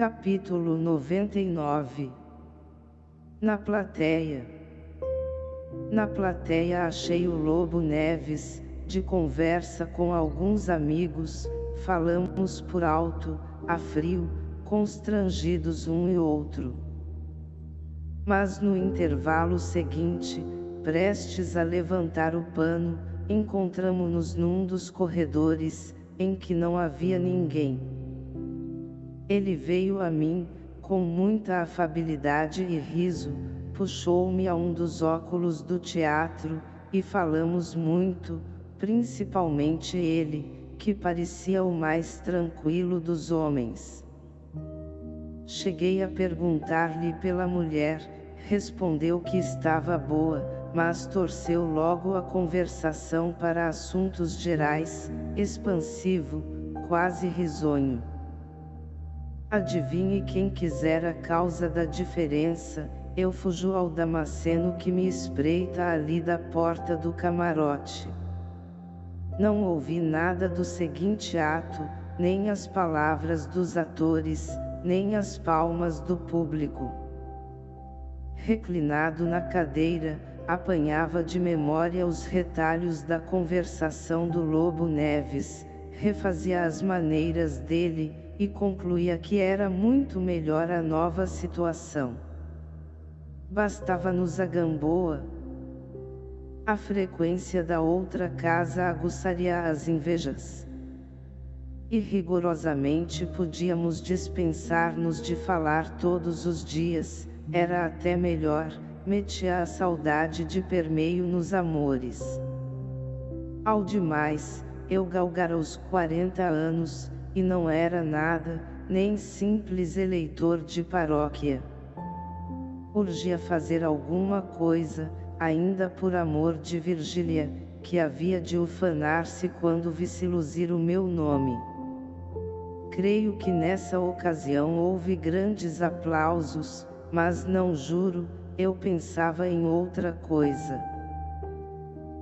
Capítulo 99 Na plateia Na plateia achei o Lobo Neves, de conversa com alguns amigos, falamos por alto, a frio, constrangidos um e outro. Mas no intervalo seguinte, prestes a levantar o pano, encontramo-nos num dos corredores, em que não havia ninguém. Ele veio a mim, com muita afabilidade e riso, puxou-me a um dos óculos do teatro, e falamos muito, principalmente ele, que parecia o mais tranquilo dos homens. Cheguei a perguntar-lhe pela mulher, respondeu que estava boa, mas torceu logo a conversação para assuntos gerais, expansivo, quase risonho. Adivinhe quem quiser a causa da diferença, eu fujo ao Damasceno que me espreita ali da porta do camarote. Não ouvi nada do seguinte ato, nem as palavras dos atores, nem as palmas do público. Reclinado na cadeira, apanhava de memória os retalhos da conversação do Lobo Neves, refazia as maneiras dele, e concluía que era muito melhor a nova situação. Bastava-nos a Gamboa. A frequência da outra casa aguçaria as invejas. E rigorosamente podíamos dispensar-nos de falar todos os dias, era até melhor, metia a saudade de permeio nos amores. Ao demais, eu galgara os 40 anos, e não era nada, nem simples eleitor de paróquia. Urgia fazer alguma coisa, ainda por amor de Virgília, que havia de ufanar-se quando visse luzir o meu nome. Creio que nessa ocasião houve grandes aplausos, mas não juro, eu pensava em outra coisa.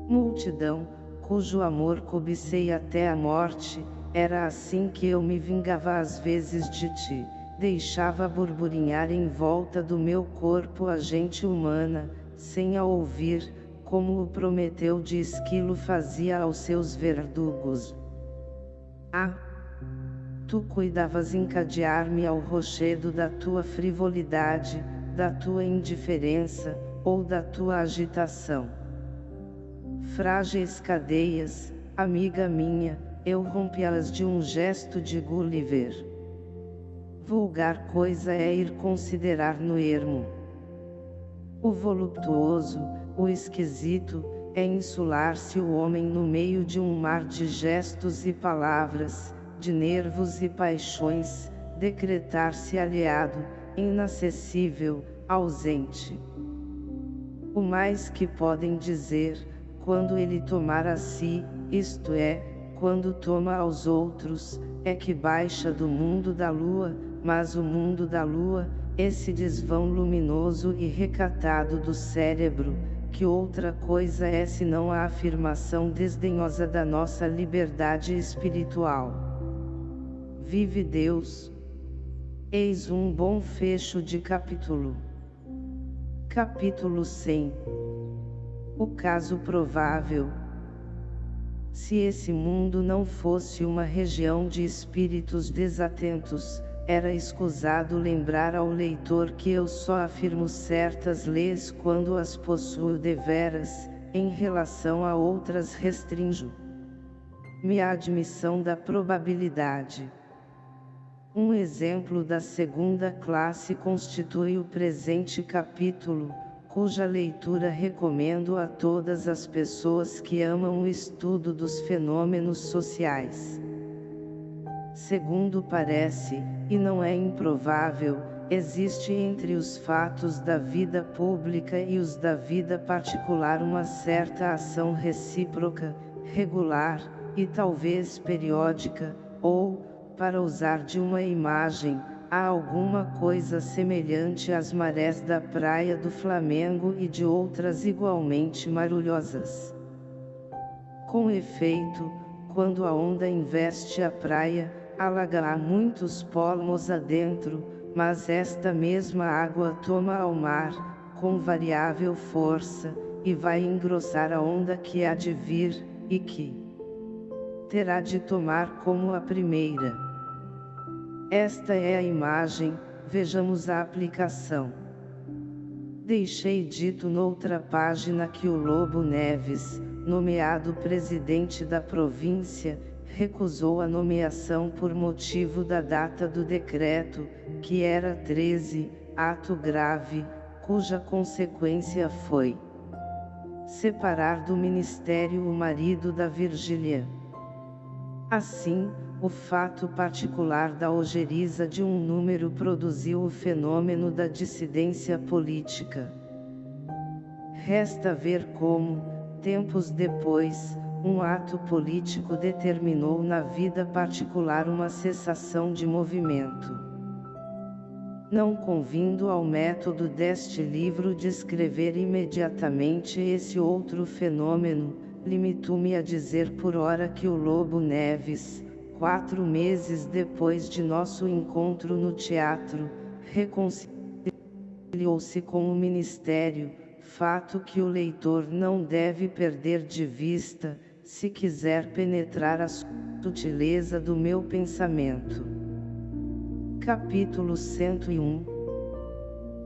Multidão, cujo amor cobicei até a morte, era assim que eu me vingava às vezes de ti, deixava burburinhar em volta do meu corpo a gente humana, sem a ouvir, como o Prometeu de Esquilo fazia aos seus verdugos. Ah! Tu cuidavas encadear-me ao rochedo da tua frivolidade, da tua indiferença, ou da tua agitação. Frágeis cadeias, amiga minha, eu rompi-as de um gesto de Gulliver. Vulgar coisa é ir considerar no ermo. O voluptuoso, o esquisito, é insular-se o homem no meio de um mar de gestos e palavras, de nervos e paixões, decretar-se aliado, inacessível, ausente. O mais que podem dizer, quando ele tomar a si, isto é, quando toma aos outros, é que baixa do mundo da lua, mas o mundo da lua, esse desvão luminoso e recatado do cérebro, que outra coisa é senão a afirmação desdenhosa da nossa liberdade espiritual. Vive Deus! Eis um bom fecho de capítulo. Capítulo 100 O caso provável se esse mundo não fosse uma região de espíritos desatentos, era escusado lembrar ao leitor que eu só afirmo certas leis quando as possuo deveras, em relação a outras restringo. Minha admissão da probabilidade. Um exemplo da segunda classe constitui o presente capítulo, cuja leitura recomendo a todas as pessoas que amam o estudo dos fenômenos sociais. Segundo parece, e não é improvável, existe entre os fatos da vida pública e os da vida particular uma certa ação recíproca, regular, e talvez periódica, ou, para usar de uma imagem, há alguma coisa semelhante às marés da praia do Flamengo e de outras igualmente marulhosas. Com efeito, quando a onda investe a praia, alaga muitos polmos adentro, mas esta mesma água toma ao mar, com variável força, e vai engrossar a onda que há de vir, e que terá de tomar como a primeira. Esta é a imagem, vejamos a aplicação. Deixei dito noutra página que o Lobo Neves, nomeado presidente da província, recusou a nomeação por motivo da data do decreto, que era 13, ato grave, cuja consequência foi separar do ministério o marido da Virgília. Assim, o fato particular da ojeriza de um número produziu o fenômeno da dissidência política. Resta ver como, tempos depois, um ato político determinou na vida particular uma cessação de movimento. Não convindo ao método deste livro descrever imediatamente esse outro fenômeno, limito-me a dizer por ora que o Lobo Neves, quatro meses depois de nosso encontro no teatro, reconciliou-se com o Ministério, fato que o leitor não deve perder de vista, se quiser penetrar a sutileza do meu pensamento. Capítulo 101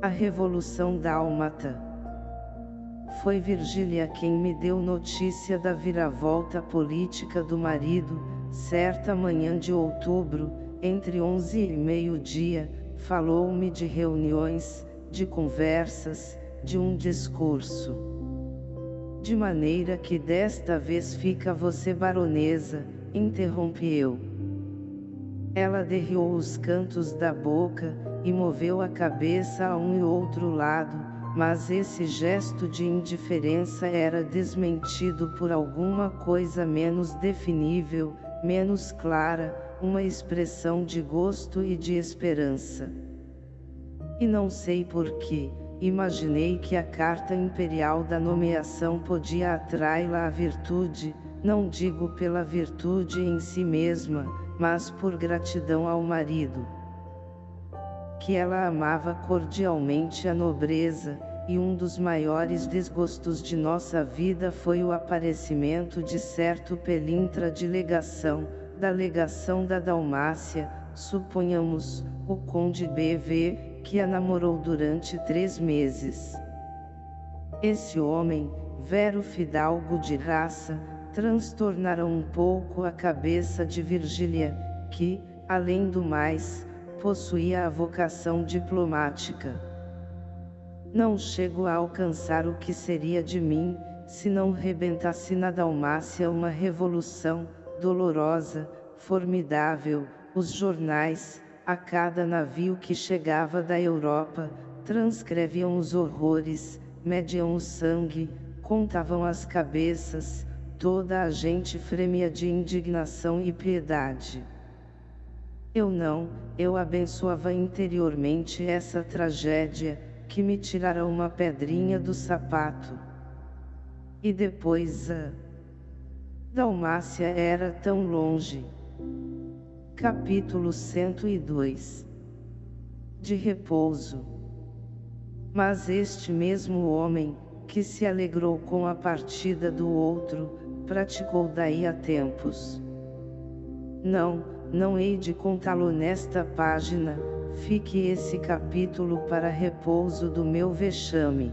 A Revolução Dálmata Foi Virgília quem me deu notícia da viravolta política do marido, certa manhã de outubro, entre onze e meio-dia, falou-me de reuniões, de conversas, de um discurso de maneira que desta vez fica você baronesa, interrompi eu. Ela derriou os cantos da boca, e moveu a cabeça a um e outro lado, mas esse gesto de indiferença era desmentido por alguma coisa menos definível, menos clara, uma expressão de gosto e de esperança. E não sei porquê, imaginei que a carta imperial da nomeação podia atraí-la à virtude, não digo pela virtude em si mesma, mas por gratidão ao marido. Que ela amava cordialmente a nobreza, e um dos maiores desgostos de nossa vida foi o aparecimento de certo pelintra de legação, da legação da Dalmácia, suponhamos, o conde B.V., que a namorou durante três meses. Esse homem, vero fidalgo de raça, transtornara um pouco a cabeça de Virgília, que, além do mais, possuía a vocação diplomática. Não chego a alcançar o que seria de mim, se não rebentasse na Dalmácia uma revolução, dolorosa, formidável, os jornais, a cada navio que chegava da Europa, transcreviam os horrores, mediam o sangue, contavam as cabeças, toda a gente fremia de indignação e piedade. Eu não, eu abençoava interiormente essa tragédia, que me tirara uma pedrinha do sapato. E depois a Dalmácia era tão longe. Capítulo 102 De repouso Mas este mesmo homem, que se alegrou com a partida do outro, praticou daí a tempos. Não, não hei de contá-lo nesta página, fique esse capítulo para repouso do meu vexame.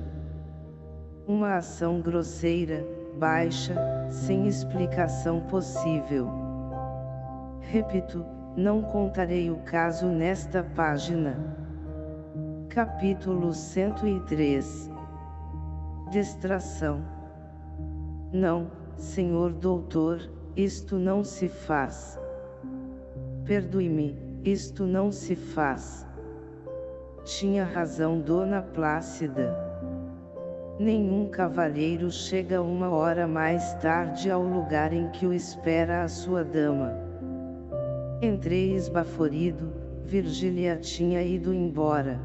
Uma ação grosseira, baixa, sem explicação possível. Repito, não contarei o caso nesta página. Capítulo 103 Distração Não, senhor doutor, isto não se faz. Perdoe-me, isto não se faz. Tinha razão Dona Plácida. Nenhum cavalheiro chega uma hora mais tarde ao lugar em que o espera a sua dama. Entrei esbaforido, Virgília tinha ido embora.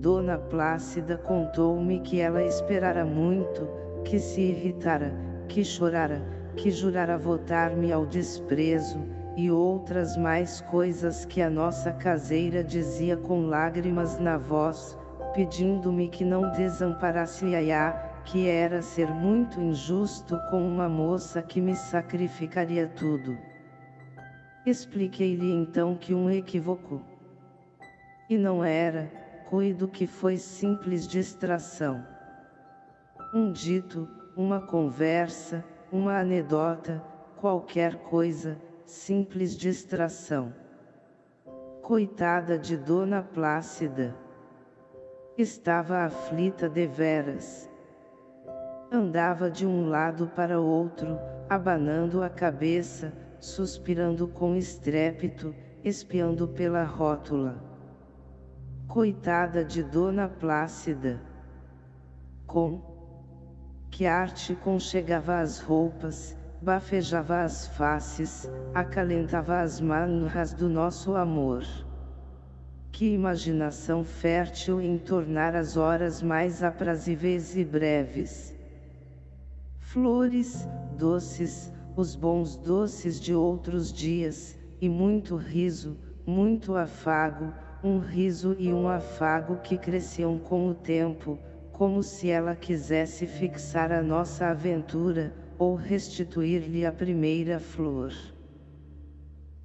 Dona Plácida contou-me que ela esperara muito, que se irritara, que chorara, que jurara votar-me ao desprezo, e outras mais coisas que a nossa caseira dizia com lágrimas na voz, pedindo-me que não desamparasse Yaya, que era ser muito injusto com uma moça que me sacrificaria tudo. Expliquei-lhe então que um equívoco. E não era, cuido que foi simples distração. Um dito, uma conversa, uma anedota, qualquer coisa, simples distração. Coitada de Dona Plácida. Estava aflita deveras. Andava de um lado para outro, abanando a cabeça, suspirando com estrépito, espiando pela rótula. Coitada de Dona Plácida. Com que arte conchegava as roupas, bafejava as faces, acalentava as manhas do nosso amor. Que imaginação fértil em tornar as horas mais aprazíveis e breves. Flores, doces, os bons doces de outros dias, e muito riso, muito afago, um riso e um afago que cresciam com o tempo, como se ela quisesse fixar a nossa aventura, ou restituir-lhe a primeira flor.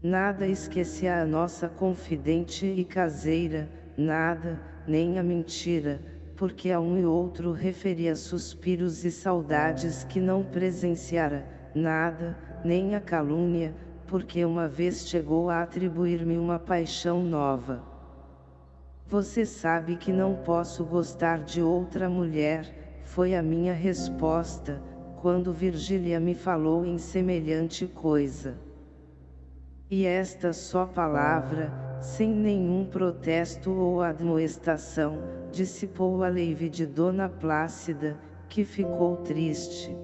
Nada esquecia a nossa confidente e caseira, nada, nem a mentira, porque a um e outro referia suspiros e saudades que não presenciara, nada, nem a calúnia, porque uma vez chegou a atribuir-me uma paixão nova. Você sabe que não posso gostar de outra mulher, foi a minha resposta, quando Virgília me falou em semelhante coisa. E esta só palavra, sem nenhum protesto ou admoestação, dissipou a leive de Dona Plácida, que ficou triste.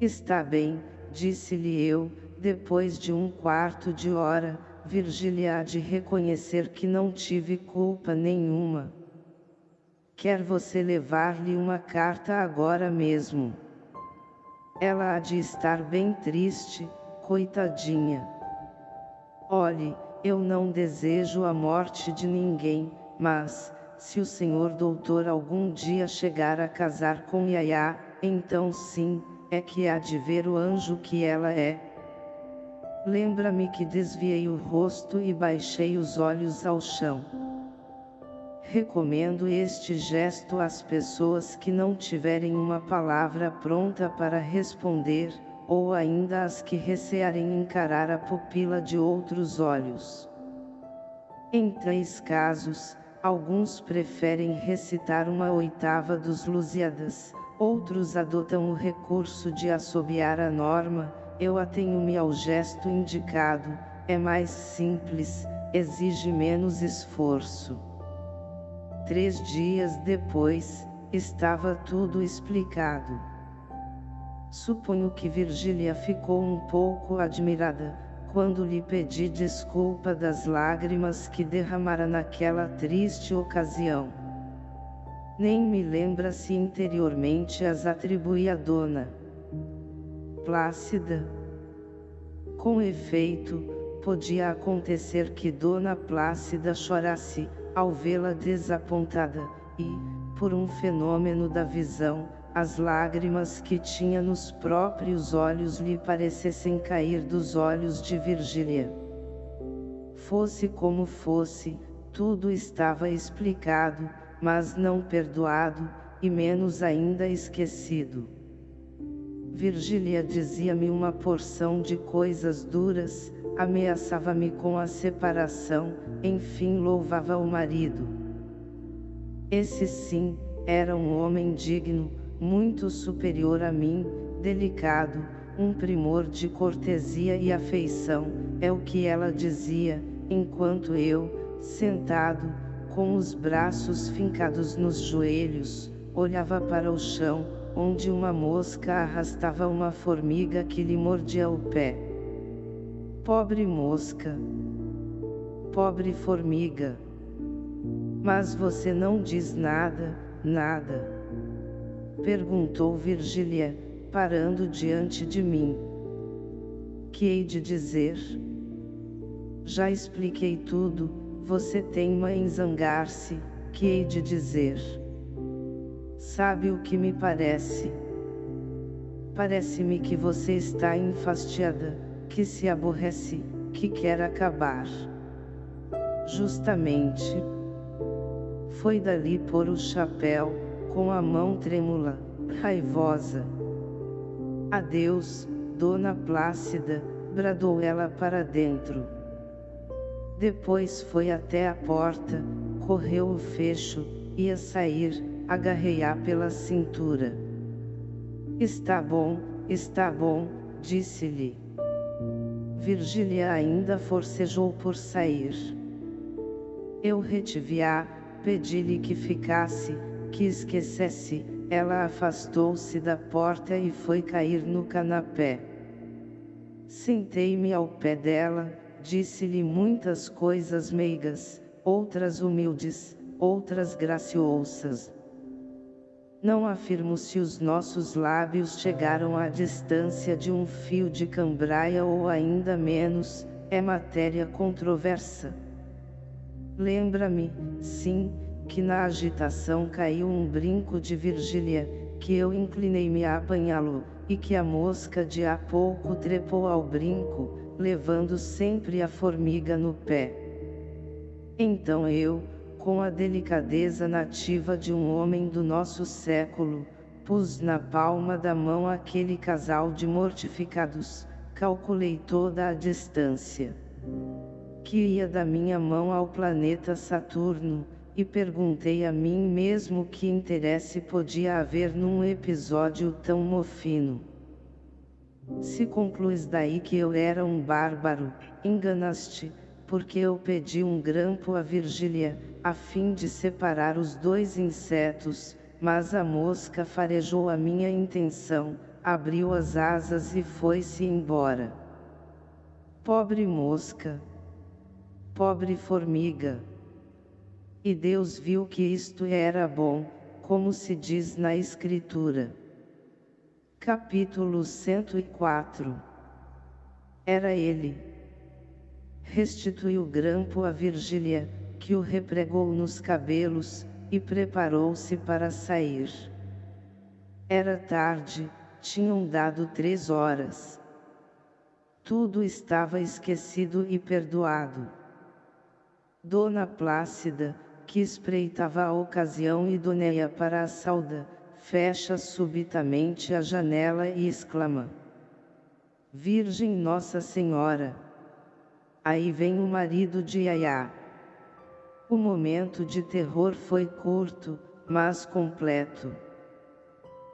Está bem, disse-lhe eu, depois de um quarto de hora, Virgília há de reconhecer que não tive culpa nenhuma. Quer você levar-lhe uma carta agora mesmo? Ela há de estar bem triste, coitadinha. Olhe, eu não desejo a morte de ninguém, mas, se o senhor doutor algum dia chegar a casar com Yaya, então sim, é que há de ver o anjo que ela é. Lembra-me que desviei o rosto e baixei os olhos ao chão. Recomendo este gesto às pessoas que não tiverem uma palavra pronta para responder, ou ainda às que recearem encarar a pupila de outros olhos. Em três casos, alguns preferem recitar uma oitava dos Lusíadas, outros adotam o recurso de assobiar a norma, eu atenho-me ao gesto indicado, é mais simples, exige menos esforço. Três dias depois, estava tudo explicado. Suponho que Virgília ficou um pouco admirada, quando lhe pedi desculpa das lágrimas que derramara naquela triste ocasião. Nem me lembra se interiormente as atribui a dona Plácida. Com efeito, podia acontecer que Dona Plácida chorasse, ao vê-la desapontada, e, por um fenômeno da visão, as lágrimas que tinha nos próprios olhos lhe parecessem cair dos olhos de Virgília. Fosse como fosse, tudo estava explicado, mas não perdoado, e menos ainda esquecido. Virgília dizia-me uma porção de coisas duras, ameaçava-me com a separação, enfim louvava o marido. Esse sim, era um homem digno, muito superior a mim, delicado, um primor de cortesia e afeição, é o que ela dizia, enquanto eu, sentado, com os braços fincados nos joelhos, olhava para o chão, onde uma mosca arrastava uma formiga que lhe mordia o pé. Pobre mosca. Pobre formiga. Mas você não diz nada, nada. Perguntou Virgília, parando diante de mim. que hei de dizer? Já expliquei tudo, você teima em zangar-se, que hei de dizer? Sabe o que me parece? Parece-me que você está enfastiada, que se aborrece, que quer acabar. Justamente. Foi dali pôr o chapéu, com a mão trêmula, raivosa. Adeus, Dona Plácida, bradou ela para dentro. Depois foi até a porta, correu o fecho, ia sair, agarrei-a pela cintura. Está bom, está bom, disse-lhe. Virgília ainda forcejou por sair. Eu retive-a, pedi-lhe que ficasse, que esquecesse, ela afastou-se da porta e foi cair no canapé. Sentei-me ao pé dela, disse-lhe muitas coisas meigas, outras humildes, outras graciosas. Não afirmo se os nossos lábios chegaram à distância de um fio de cambraia ou ainda menos, é matéria controversa. Lembra-me, sim, que na agitação caiu um brinco de Virgília, que eu inclinei-me a apanhá-lo, e que a mosca de há pouco trepou ao brinco, levando sempre a formiga no pé. Então eu, com a delicadeza nativa de um homem do nosso século, pus na palma da mão aquele casal de mortificados, calculei toda a distância que ia da minha mão ao planeta Saturno, e perguntei a mim mesmo que interesse podia haver num episódio tão mofino. Se concluis daí que eu era um bárbaro, enganaste, porque eu pedi um grampo a Virgília, a fim de separar os dois insetos, mas a mosca farejou a minha intenção, abriu as asas e foi-se embora. Pobre mosca! pobre formiga. E Deus viu que isto era bom, como se diz na Escritura. Capítulo 104 Era ele. Restituiu o grampo a Virgília, que o repregou nos cabelos, e preparou-se para sair. Era tarde, tinham dado três horas. Tudo estava esquecido e perdoado. Dona Plácida, que espreitava a ocasião idônea para a sauda, fecha subitamente a janela e exclama. Virgem Nossa Senhora! Aí vem o marido de Yaya. O momento de terror foi curto, mas completo.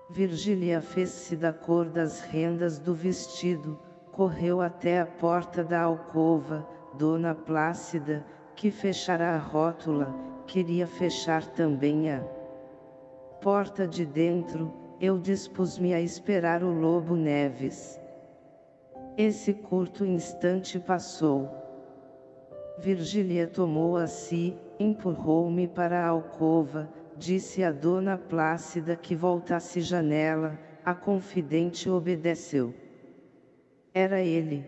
Virgília fez-se da cor das rendas do vestido, correu até a porta da alcova, Dona Plácida, que fechara a rótula, queria fechar também a porta de dentro, eu dispus-me a esperar o Lobo Neves. Esse curto instante passou. Virgília tomou a si, empurrou-me para a alcova, disse a dona Plácida que voltasse janela, a confidente obedeceu. Era ele.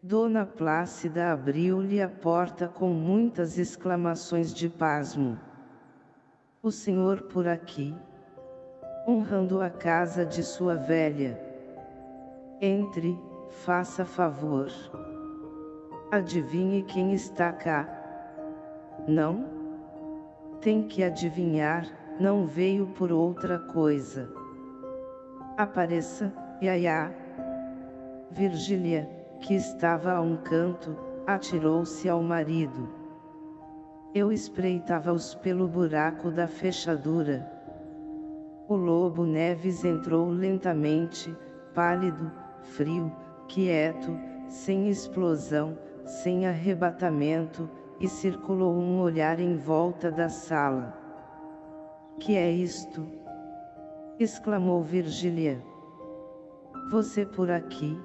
Dona Plácida abriu-lhe a porta com muitas exclamações de pasmo. O senhor por aqui? Honrando a casa de sua velha. Entre, faça favor. Adivinhe quem está cá. Não? Tem que adivinhar, não veio por outra coisa. Apareça, Yaya. Virgília, que estava a um canto, atirou-se ao marido. Eu espreitava-os pelo buraco da fechadura. O lobo Neves entrou lentamente, pálido, frio, quieto, sem explosão, sem arrebatamento, e circulou um olhar em volta da sala. Que é isto? exclamou Virgília. Você por aqui?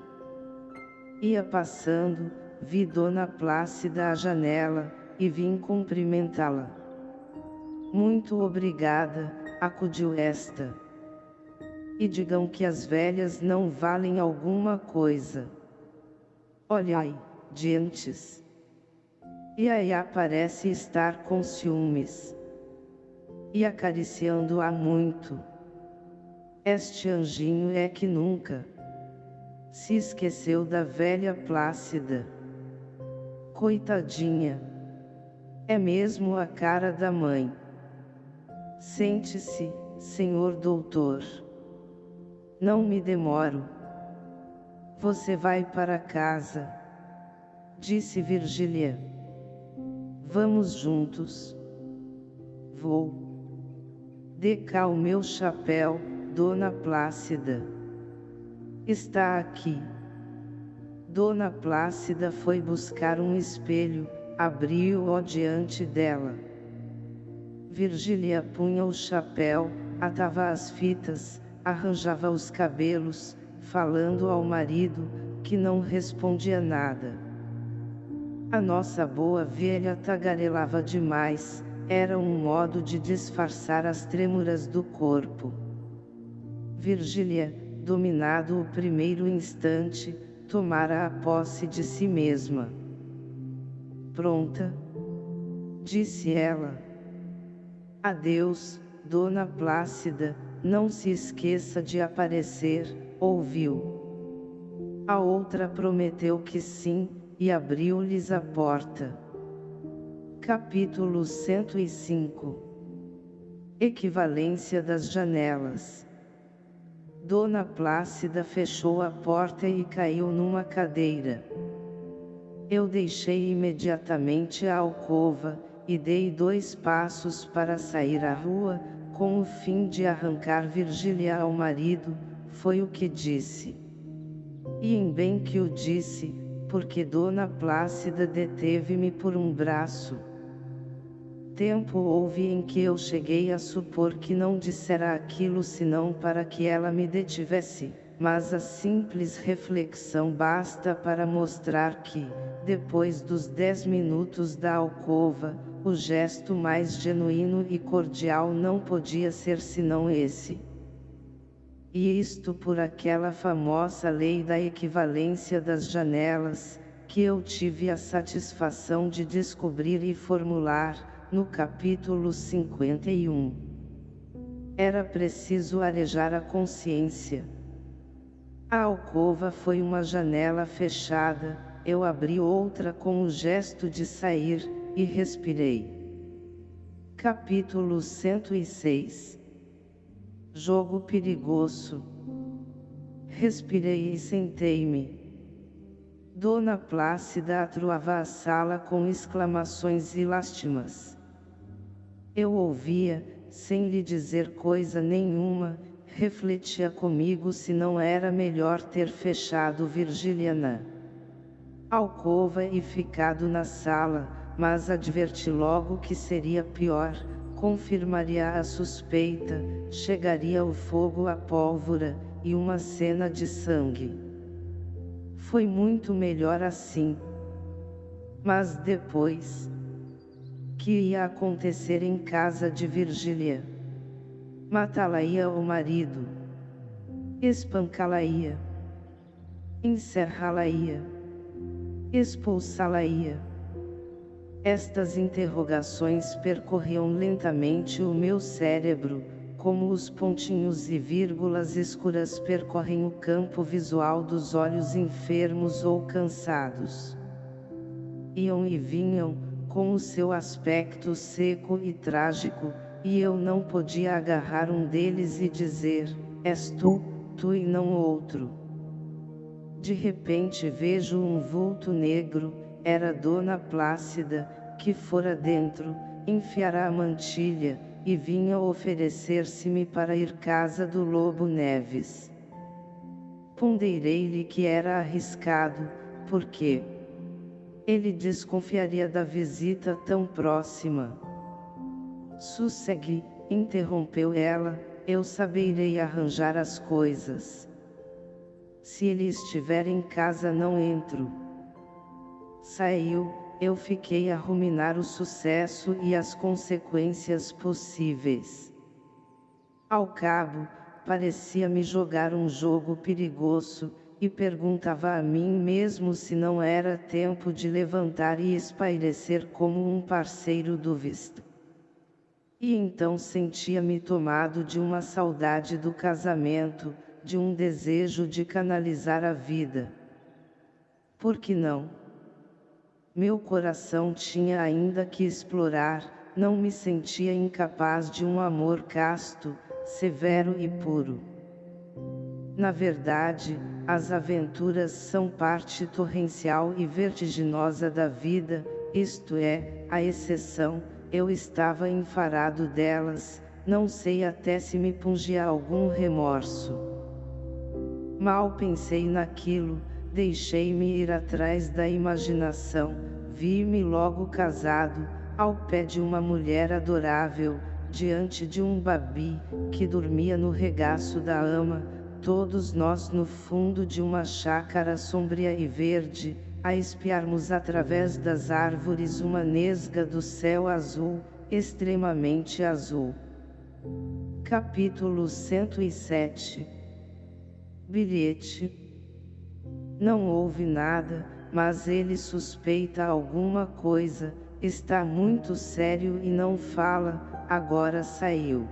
Ia passando, vi Dona Plácida à janela, e vim cumprimentá-la. Muito obrigada, acudiu esta. E digam que as velhas não valem alguma coisa. Olha aí, dientes. E aí parece estar com ciúmes. E acariciando-a muito. Este anjinho é que nunca se esqueceu da velha Plácida. Coitadinha. É mesmo a cara da mãe. Sente-se, senhor doutor. Não me demoro. Você vai para casa. Disse Virgília. Vamos juntos. Vou. Dê cá o meu chapéu, Dona Plácida. Está aqui. Dona Plácida foi buscar um espelho, abriu-o diante dela. Virgília punha o chapéu, atava as fitas, arranjava os cabelos, falando ao marido, que não respondia nada. A nossa boa velha tagarelava demais, era um modo de disfarçar as trêmuras do corpo. Virgília, dominado o primeiro instante, tomara a posse de si mesma. Pronta? Disse ela. Adeus, Dona Plácida, não se esqueça de aparecer, ouviu. A outra prometeu que sim, e abriu-lhes a porta. Capítulo 105 Equivalência das janelas Dona Plácida fechou a porta e caiu numa cadeira. Eu deixei imediatamente a alcova, e dei dois passos para sair à rua, com o fim de arrancar Virgília ao marido, foi o que disse. E em bem que o disse, porque Dona Plácida deteve-me por um braço. Tempo houve em que eu cheguei a supor que não dissera aquilo senão para que ela me detivesse, mas a simples reflexão basta para mostrar que, depois dos dez minutos da alcova, o gesto mais genuíno e cordial não podia ser senão esse. E isto por aquela famosa lei da equivalência das janelas, que eu tive a satisfação de descobrir e formular, no capítulo 51. Era preciso arejar a consciência. A alcova foi uma janela fechada, eu abri outra com o gesto de sair, e respirei. Capítulo 106 Jogo perigoso. Respirei e sentei-me. Dona Plácida atruava a sala com exclamações e lástimas. Eu ouvia, sem lhe dizer coisa nenhuma, refletia comigo se não era melhor ter fechado Virgiliana alcova e ficado na sala, mas adverti logo que seria pior, confirmaria a suspeita, chegaria o fogo à pólvora, e uma cena de sangue. Foi muito melhor assim. Mas depois... Que ia acontecer em casa de Virgília? Matá-la-ia o marido. Espancá-la-ia. Encerrá-la-ia. Expulsá-la-ia. Estas interrogações percorriam lentamente o meu cérebro, como os pontinhos e vírgulas escuras percorrem o campo visual dos olhos enfermos ou cansados. Iam e vinham, com o seu aspecto seco e trágico, e eu não podia agarrar um deles e dizer, és tu, tu e não outro. De repente vejo um vulto negro, era Dona Plácida, que fora dentro, enfiara a mantilha, e vinha oferecer-se-me para ir casa do Lobo Neves. Ponderei-lhe que era arriscado, porque, ele desconfiaria da visita tão próxima. Sossegue, interrompeu ela, eu saberei arranjar as coisas. Se ele estiver em casa não entro. Saiu, eu fiquei a ruminar o sucesso e as consequências possíveis. Ao cabo, parecia-me jogar um jogo perigoso, e perguntava a mim mesmo se não era tempo de levantar e espairecer como um parceiro do visto. E então sentia-me tomado de uma saudade do casamento, de um desejo de canalizar a vida. Por que não? Meu coração tinha ainda que explorar, não me sentia incapaz de um amor casto, severo e puro. Na verdade, as aventuras são parte torrencial e vertiginosa da vida, isto é, a exceção, eu estava enfarado delas, não sei até se me pungia algum remorso. Mal pensei naquilo, deixei-me ir atrás da imaginação, vi-me logo casado, ao pé de uma mulher adorável, diante de um babi, que dormia no regaço da ama, todos nós no fundo de uma chácara sombria e verde, a espiarmos através das árvores uma nesga do céu azul, extremamente azul. Capítulo 107 Bilhete Não houve nada, mas ele suspeita alguma coisa, está muito sério e não fala, agora saiu.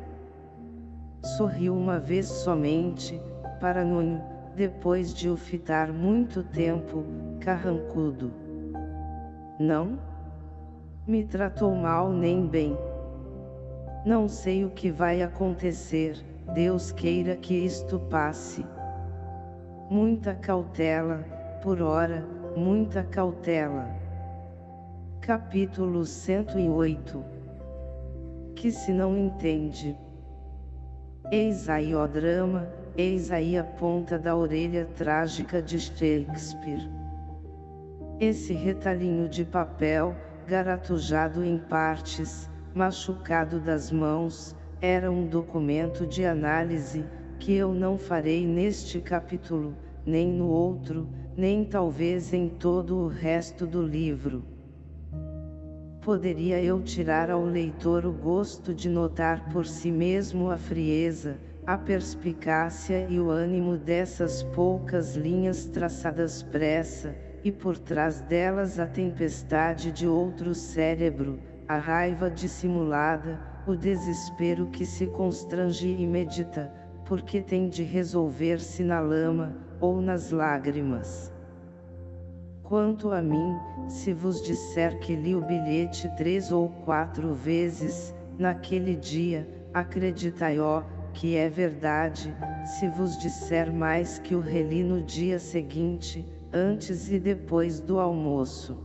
Sorriu uma vez somente, para Nunho, depois de o fitar muito tempo, carrancudo. Não? Me tratou mal nem bem. Não sei o que vai acontecer, Deus queira que isto passe. Muita cautela, por hora, muita cautela. Capítulo 108 Que se não entende. Eis aí o drama, Eis aí a ponta da orelha trágica de Shakespeare. Esse retalhinho de papel, garatujado em partes, machucado das mãos, era um documento de análise, que eu não farei neste capítulo, nem no outro, nem talvez em todo o resto do livro. Poderia eu tirar ao leitor o gosto de notar por si mesmo a frieza, a perspicácia e o ânimo dessas poucas linhas traçadas pressa, e por trás delas a tempestade de outro cérebro, a raiva dissimulada, o desespero que se constrange e medita, porque tem de resolver-se na lama, ou nas lágrimas. Quanto a mim, se vos disser que li o bilhete três ou quatro vezes, naquele dia, acreditai-ó, que é verdade, se vos disser mais que o reli no dia seguinte, antes e depois do almoço.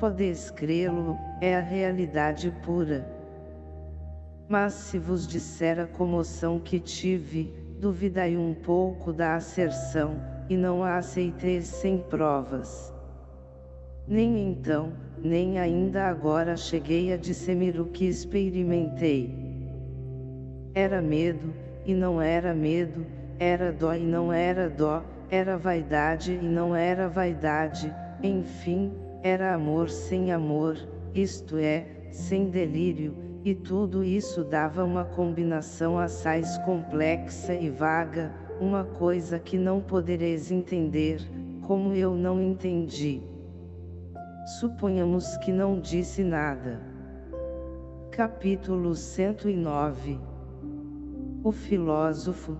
Podeis crê-lo, é a realidade pura. Mas se vos disser a comoção que tive, duvidai um pouco da asserção, e não a aceiteis sem provas. Nem então, nem ainda agora cheguei a dissemir o que experimentei. Era medo, e não era medo, era dó e não era dó, era vaidade e não era vaidade, enfim, era amor sem amor, isto é, sem delírio, e tudo isso dava uma combinação assaz complexa e vaga, uma coisa que não podereis entender, como eu não entendi. Suponhamos que não disse nada. Capítulo 109 o filósofo,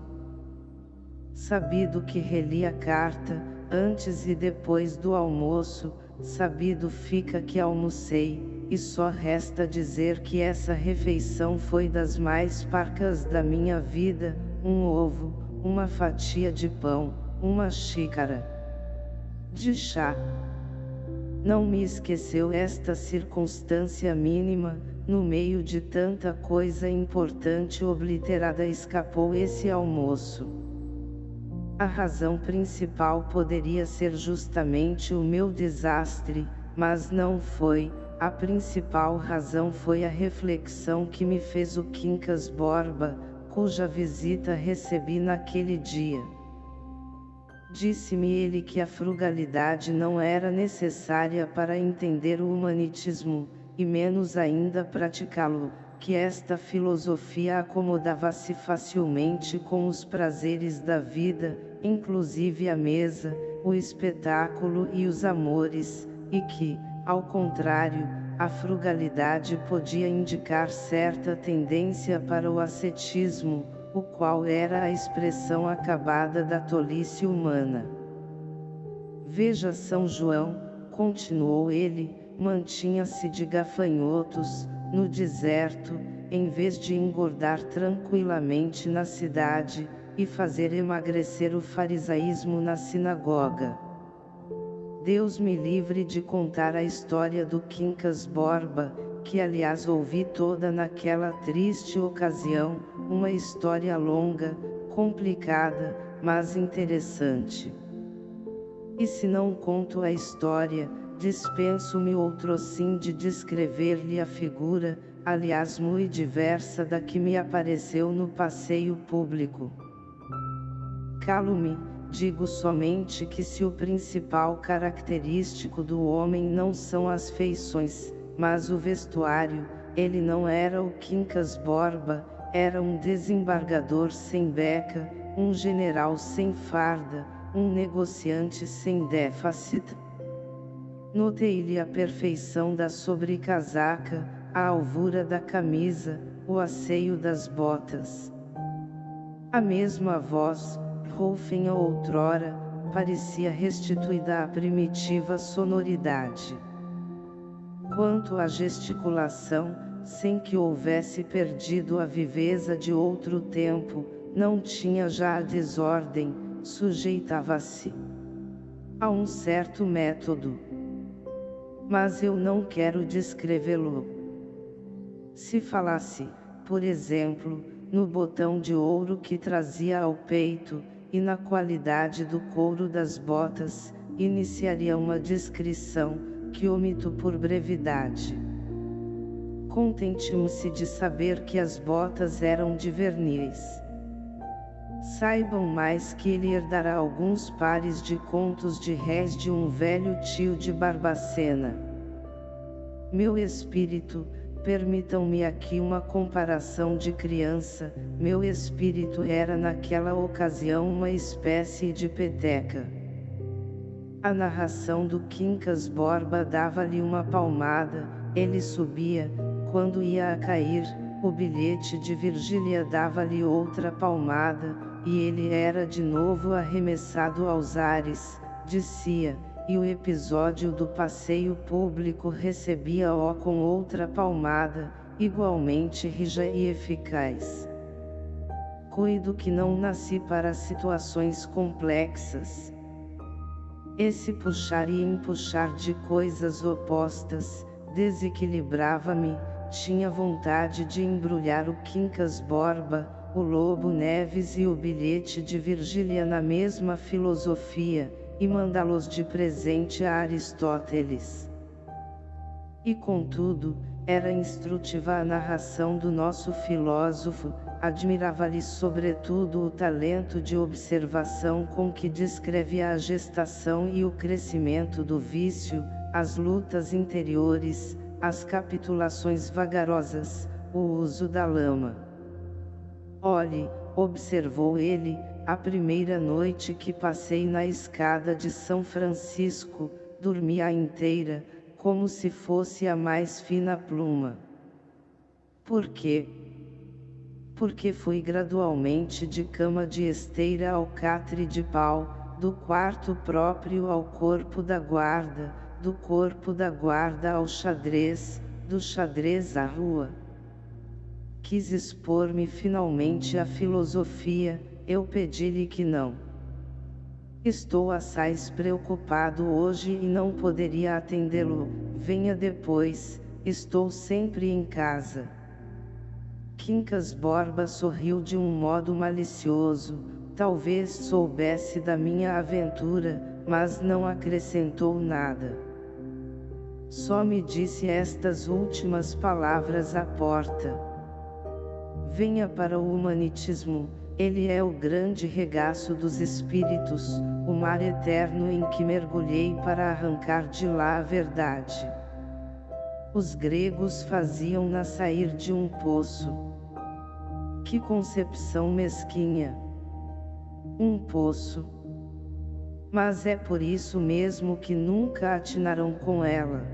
sabido que reli a carta, antes e depois do almoço, sabido fica que almocei, e só resta dizer que essa refeição foi das mais parcas da minha vida, um ovo, uma fatia de pão, uma xícara de chá. Não me esqueceu esta circunstância mínima, no meio de tanta coisa importante obliterada escapou esse almoço. A razão principal poderia ser justamente o meu desastre, mas não foi, a principal razão foi a reflexão que me fez o Quincas Borba, cuja visita recebi naquele dia. Disse-me ele que a frugalidade não era necessária para entender o humanitismo, e menos ainda praticá-lo, que esta filosofia acomodava-se facilmente com os prazeres da vida, inclusive a mesa, o espetáculo e os amores, e que, ao contrário, a frugalidade podia indicar certa tendência para o ascetismo, o qual era a expressão acabada da tolice humana. Veja São João, continuou ele, mantinha-se de gafanhotos, no deserto, em vez de engordar tranquilamente na cidade, e fazer emagrecer o farisaísmo na sinagoga. Deus me livre de contar a história do Quincas Borba, que aliás ouvi toda naquela triste ocasião, uma história longa, complicada, mas interessante. E se não conto a história, dispenso-me outrossim de descrever-lhe a figura, aliás muito diversa da que me apareceu no passeio público. Calo-me, digo somente que se o principal característico do homem não são as feições, mas o vestuário, ele não era o Quincas Borba, era um desembargador sem beca, um general sem farda, um negociante sem déficit. Notei-lhe a perfeição da sobrecasaca, a alvura da camisa, o asseio das botas. A mesma voz, roufinha outrora, parecia restituída à primitiva sonoridade. Quanto à gesticulação, sem que houvesse perdido a viveza de outro tempo, não tinha já a desordem, sujeitava-se a um certo método. Mas eu não quero descrevê-lo. Se falasse, por exemplo, no botão de ouro que trazia ao peito, e na qualidade do couro das botas, iniciaria uma descrição, que omito por brevidade. Contente-se de saber que as botas eram de verniz. Saibam mais que ele herdará alguns pares de contos de réis de um velho tio de Barbacena. Meu espírito, permitam-me aqui uma comparação de criança, meu espírito era naquela ocasião uma espécie de peteca. A narração do Quincas Borba dava-lhe uma palmada, ele subia, quando ia a cair, o bilhete de Virgília dava-lhe outra palmada, e ele era de novo arremessado aos ares, dizia, e o episódio do passeio público recebia-o com outra palmada, igualmente rija e eficaz. Cuido que não nasci para situações complexas. Esse puxar e empuxar de coisas opostas, desequilibrava-me, tinha vontade de embrulhar o Quincas Borba, o Lobo Neves e o bilhete de Virgília na mesma filosofia, e mandá-los de presente a Aristóteles. E contudo, era instrutiva a narração do nosso filósofo, admirava-lhe sobretudo o talento de observação com que descreve a gestação e o crescimento do vício, as lutas interiores, as capitulações vagarosas, o uso da lama. Olhe, observou ele, a primeira noite que passei na escada de São Francisco, dormi a inteira, como se fosse a mais fina pluma. Por quê? Porque fui gradualmente de cama de esteira ao catre de pau, do quarto próprio ao corpo da guarda, do corpo da guarda ao xadrez, do xadrez à rua quis expor-me finalmente à filosofia, eu pedi-lhe que não. Estou assaz preocupado hoje e não poderia atendê-lo, venha depois, estou sempre em casa. Quincas Borba sorriu de um modo malicioso, talvez soubesse da minha aventura, mas não acrescentou nada. Só me disse estas últimas palavras à porta. Venha para o humanitismo, ele é o grande regaço dos espíritos, o mar eterno em que mergulhei para arrancar de lá a verdade. Os gregos faziam-na sair de um poço. Que concepção mesquinha! Um poço, Mas é por isso mesmo que nunca atinarão com ela.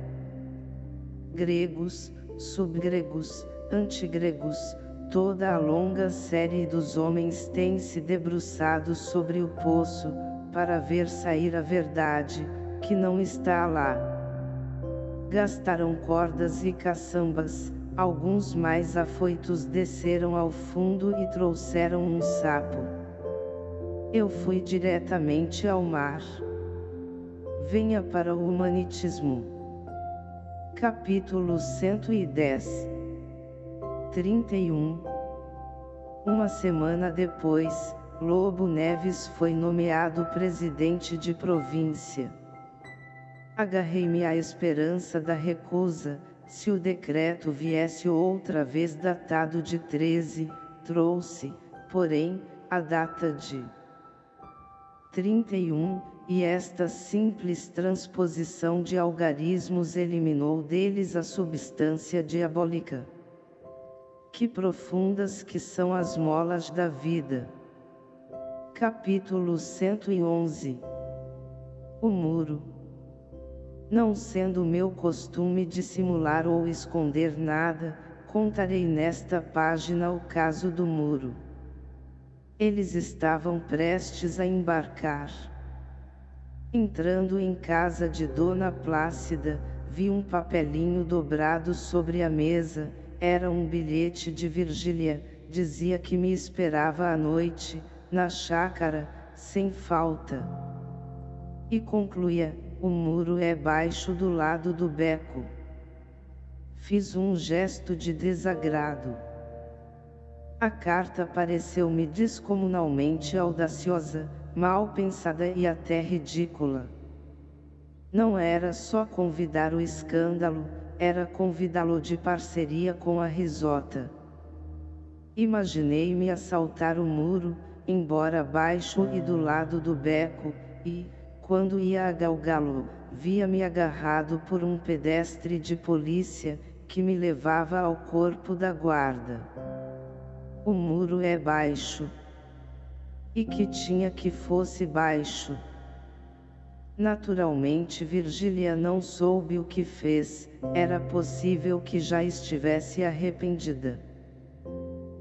Gregos, subgregos, antigregos, toda a longa série dos homens tem se debruçado sobre o poço, para ver sair a verdade, que não está lá. Gastaram cordas e caçambas, alguns mais afoitos desceram ao fundo e trouxeram um sapo. Eu fui diretamente ao mar. Venha para o humanitismo. Capítulo 110 31 Uma semana depois, Lobo Neves foi nomeado presidente de província. Agarrei-me à esperança da recusa, se o decreto viesse outra vez datado de 13, trouxe, porém, a data de 31, e esta simples transposição de algarismos eliminou deles a substância diabólica. Que profundas que são as molas da vida! Capítulo 111 O muro Não sendo meu costume dissimular ou esconder nada, contarei nesta página o caso do muro. Eles estavam prestes a embarcar. Entrando em casa de Dona Plácida, vi um papelinho dobrado sobre a mesa, era um bilhete de Virgília, dizia que me esperava à noite, na chácara, sem falta. E concluía, o muro é baixo do lado do beco. Fiz um gesto de desagrado. A carta pareceu-me descomunalmente audaciosa, mal pensada e até ridícula. Não era só convidar o escândalo, era convidá-lo de parceria com a risota. Imaginei-me assaltar o muro, embora baixo e do lado do beco, e, quando ia a galgá-lo, via-me agarrado por um pedestre de polícia, que me levava ao corpo da guarda. O muro é baixo. E que tinha que fosse baixo. Naturalmente Virgília não soube o que fez, era possível que já estivesse arrependida.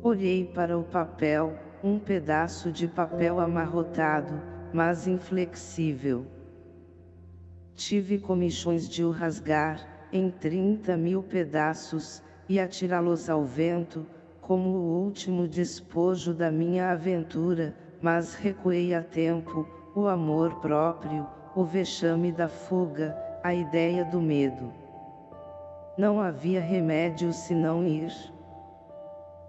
Olhei para o papel, um pedaço de papel amarrotado, mas inflexível. Tive comichões de o rasgar, em 30 mil pedaços, e atirá-los ao vento, como o último despojo da minha aventura, mas recuei a tempo, o amor próprio, o vexame da fuga, a ideia do medo. Não havia remédio senão ir.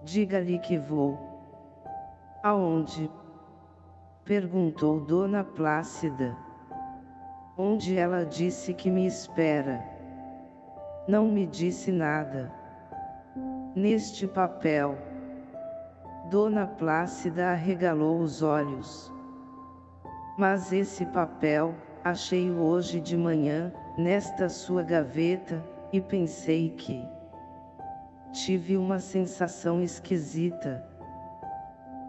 Diga-lhe que vou. Aonde? Perguntou Dona Plácida. Onde ela disse que me espera. Não me disse nada. Neste papel. Dona Plácida arregalou os olhos. Mas esse papel, achei-o hoje de manhã, nesta sua gaveta, e pensei que... Tive uma sensação esquisita.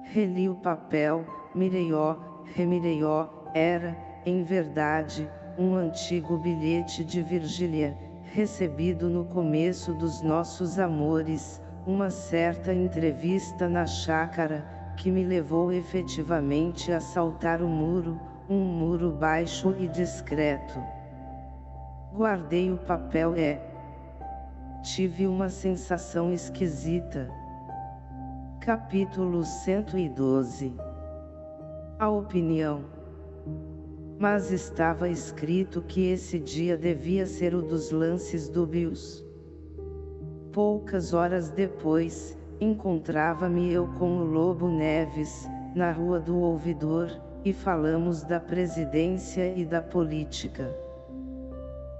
Reli o papel, mirei-ó, remirei-ó, era, em verdade, um antigo bilhete de Virgília, recebido no começo dos nossos amores, uma certa entrevista na chácara, que me levou efetivamente a saltar o muro, um muro baixo e discreto. Guardei o papel e... Tive uma sensação esquisita. Capítulo 112 A opinião Mas estava escrito que esse dia devia ser o dos lances dúbios. Poucas horas depois, encontrava-me eu com o Lobo Neves, na Rua do Ouvidor, e falamos da presidência e da política.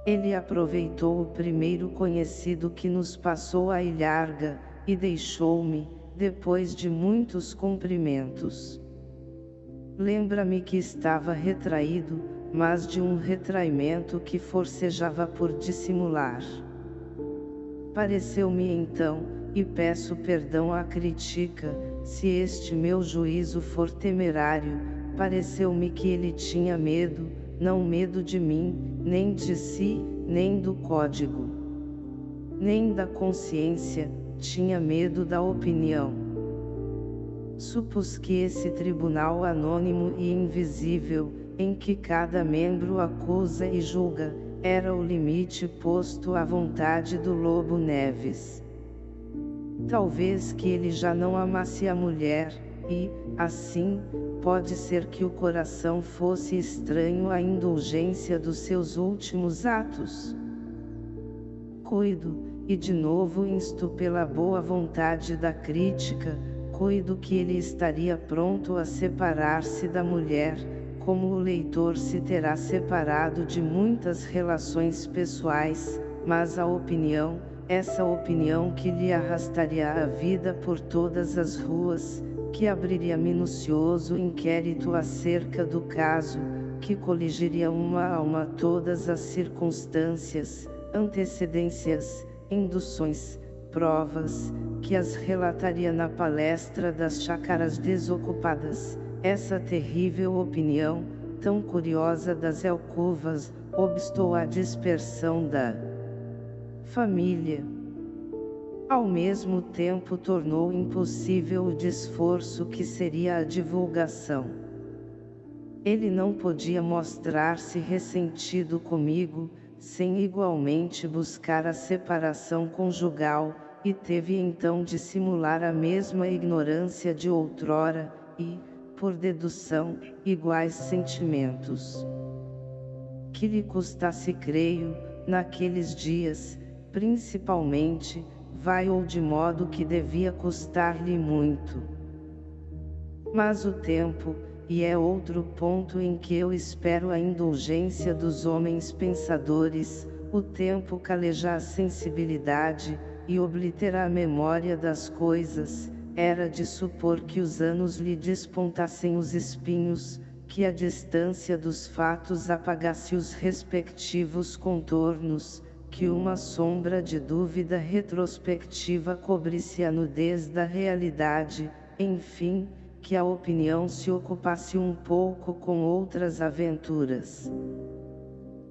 Ele aproveitou o primeiro conhecido que nos passou a ilharga, e deixou-me, depois de muitos cumprimentos. Lembra-me que estava retraído, mas de um retraimento que forcejava por dissimular. Pareceu-me então, e peço perdão à crítica, se este meu juízo for temerário, pareceu-me que ele tinha medo, não medo de mim, nem de si, nem do código, nem da consciência, tinha medo da opinião. Supus que esse tribunal anônimo e invisível, em que cada membro acusa e julga, era o limite posto à vontade do Lobo Neves. Talvez que ele já não amasse a mulher, e, assim, pode ser que o coração fosse estranho à indulgência dos seus últimos atos. Cuido, e de novo insto pela boa vontade da crítica, cuido que ele estaria pronto a separar-se da mulher, como o leitor se terá separado de muitas relações pessoais, mas a opinião, essa opinião que lhe arrastaria a vida por todas as ruas, que abriria minucioso inquérito acerca do caso, que coligiria uma a uma todas as circunstâncias, antecedências, induções, provas, que as relataria na palestra das chácaras desocupadas, essa terrível opinião, tão curiosa das alcovas, obstou a dispersão da família. Ao mesmo tempo tornou impossível o desforço que seria a divulgação. Ele não podia mostrar-se ressentido comigo, sem igualmente buscar a separação conjugal, e teve então de simular a mesma ignorância de outrora, e, por dedução, iguais sentimentos. Que lhe custasse creio, naqueles dias, principalmente, vai ou de modo que devia custar-lhe muito. Mas o tempo, e é outro ponto em que eu espero a indulgência dos homens pensadores, o tempo caleja a sensibilidade, e obliterar a memória das coisas, era de supor que os anos lhe despontassem os espinhos, que a distância dos fatos apagasse os respectivos contornos, que uma sombra de dúvida retrospectiva cobrisse a nudez da realidade, enfim, que a opinião se ocupasse um pouco com outras aventuras.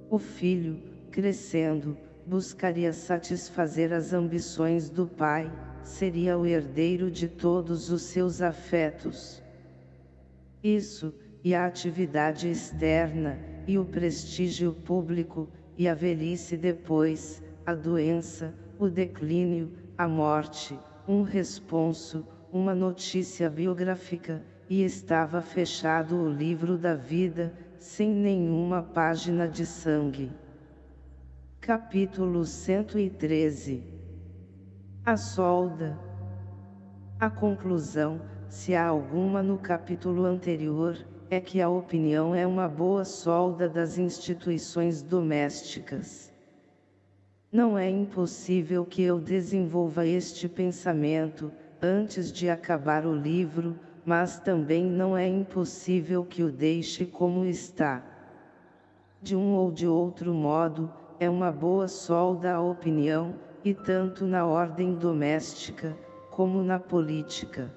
O filho, crescendo, buscaria satisfazer as ambições do pai, seria o herdeiro de todos os seus afetos. Isso, e a atividade externa, e o prestígio público, e a velhice depois, a doença, o declínio, a morte, um responso, uma notícia biográfica, e estava fechado o livro da vida, sem nenhuma página de sangue. Capítulo 113 A solda. A conclusão, se há alguma no capítulo anterior, é que a opinião é uma boa solda das instituições domésticas. Não é impossível que eu desenvolva este pensamento, antes de acabar o livro, mas também não é impossível que o deixe como está. De um ou de outro modo, é uma boa solda a opinião, e tanto na ordem doméstica, como na política.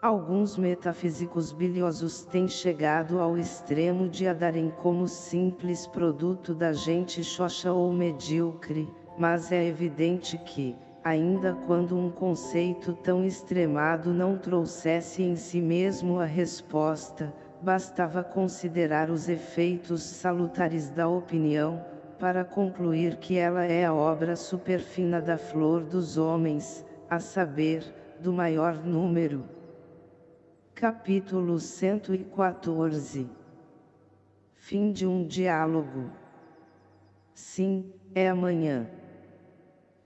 Alguns metafísicos biliosos têm chegado ao extremo de a darem como simples produto da gente xoxa ou medíocre, mas é evidente que, ainda quando um conceito tão extremado não trouxesse em si mesmo a resposta, bastava considerar os efeitos salutares da opinião, para concluir que ela é a obra superfina da flor dos homens, a saber, do maior número. Capítulo 114 Fim de um diálogo Sim, é amanhã.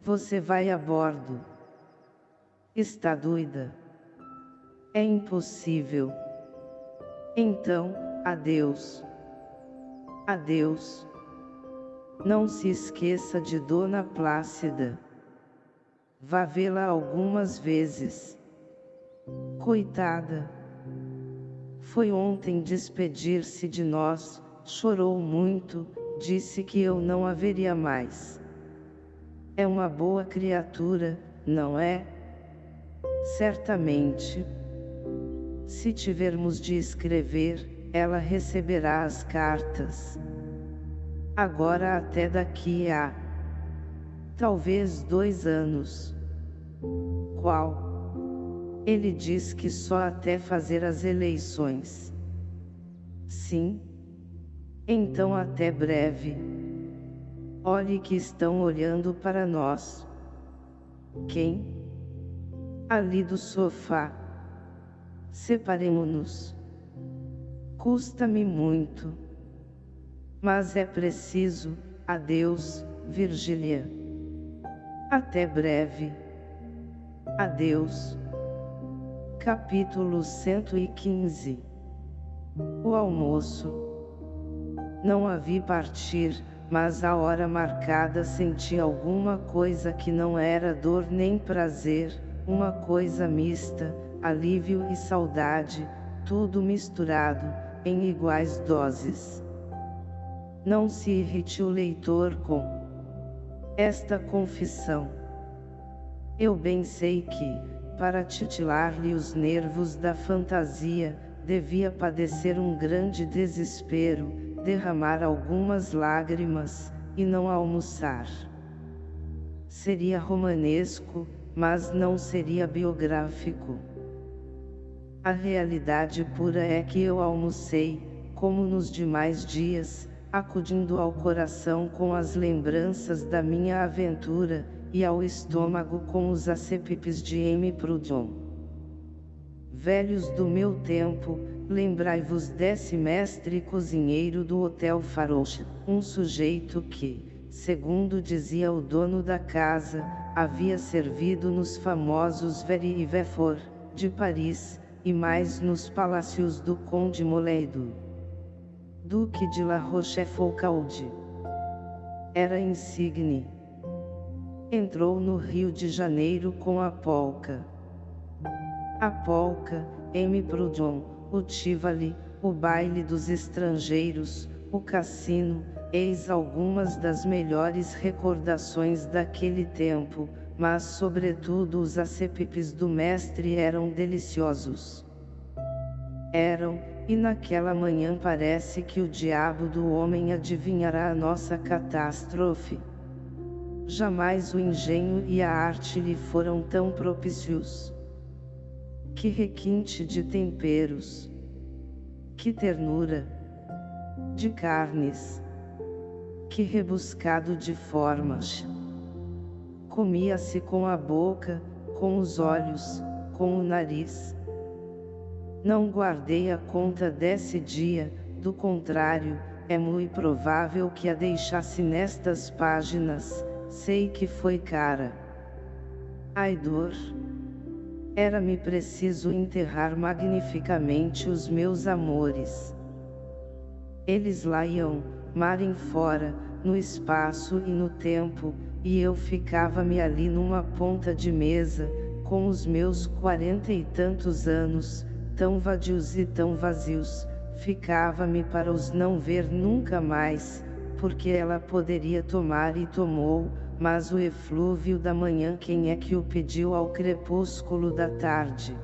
Você vai a bordo. Está doida? É impossível. Então, adeus. Adeus. Não se esqueça de Dona Plácida. Vá vê-la algumas vezes. Coitada. Foi ontem despedir-se de nós, chorou muito, disse que eu não haveria mais. É uma boa criatura, não é? Certamente. Se tivermos de escrever, ela receberá as cartas. Agora até daqui a talvez dois anos. Qual? Ele diz que só até fazer as eleições. Sim. Então até breve. Olhe que estão olhando para nós. Quem? Ali do sofá. Separemo-nos. Custa-me muito. Mas é preciso, adeus, Virgília. Até breve. Adeus. Capítulo 115 O almoço. Não a vi partir, mas à hora marcada senti alguma coisa que não era dor nem prazer, uma coisa mista, alívio e saudade, tudo misturado, em iguais doses. Não se irrite o leitor com esta confissão. Eu bem sei que, para titilar-lhe os nervos da fantasia, devia padecer um grande desespero, derramar algumas lágrimas, e não almoçar. Seria romanesco, mas não seria biográfico. A realidade pura é que eu almocei, como nos demais dias, acudindo ao coração com as lembranças da minha aventura, e ao estômago com os acepipes de M. Proudhon. Velhos do meu tempo, lembrai-vos desse mestre cozinheiro do Hotel Farouche, um sujeito que, segundo dizia o dono da casa, havia servido nos famosos Very e Vefor, de Paris, e mais nos palácios do Conde Moleido. Duque de La Rochefoucauld. Era insigne. Entrou no Rio de Janeiro com a polca. A polca, M. Proudhon, o Tivoli, o baile dos estrangeiros, o cassino, eis algumas das melhores recordações daquele tempo, mas sobretudo os acepipes do mestre eram deliciosos. Eram, e naquela manhã parece que o diabo do homem adivinhará a nossa catástrofe. Jamais o engenho e a arte lhe foram tão propícios. Que requinte de temperos! Que ternura! De carnes! Que rebuscado de formas! Comia-se com a boca, com os olhos, com o nariz. Não guardei a conta desse dia, do contrário, é muito provável que a deixasse nestas páginas, sei que foi cara. Ai dor! Era-me preciso enterrar magnificamente os meus amores. Eles lá iam, mar em fora, no espaço e no tempo, e eu ficava-me ali numa ponta de mesa, com os meus quarenta e tantos anos, tão vadios e tão vazios, ficava-me para os não ver nunca mais, porque ela poderia tomar e tomou, mas o eflúvio da manhã quem é que o pediu ao crepúsculo da tarde?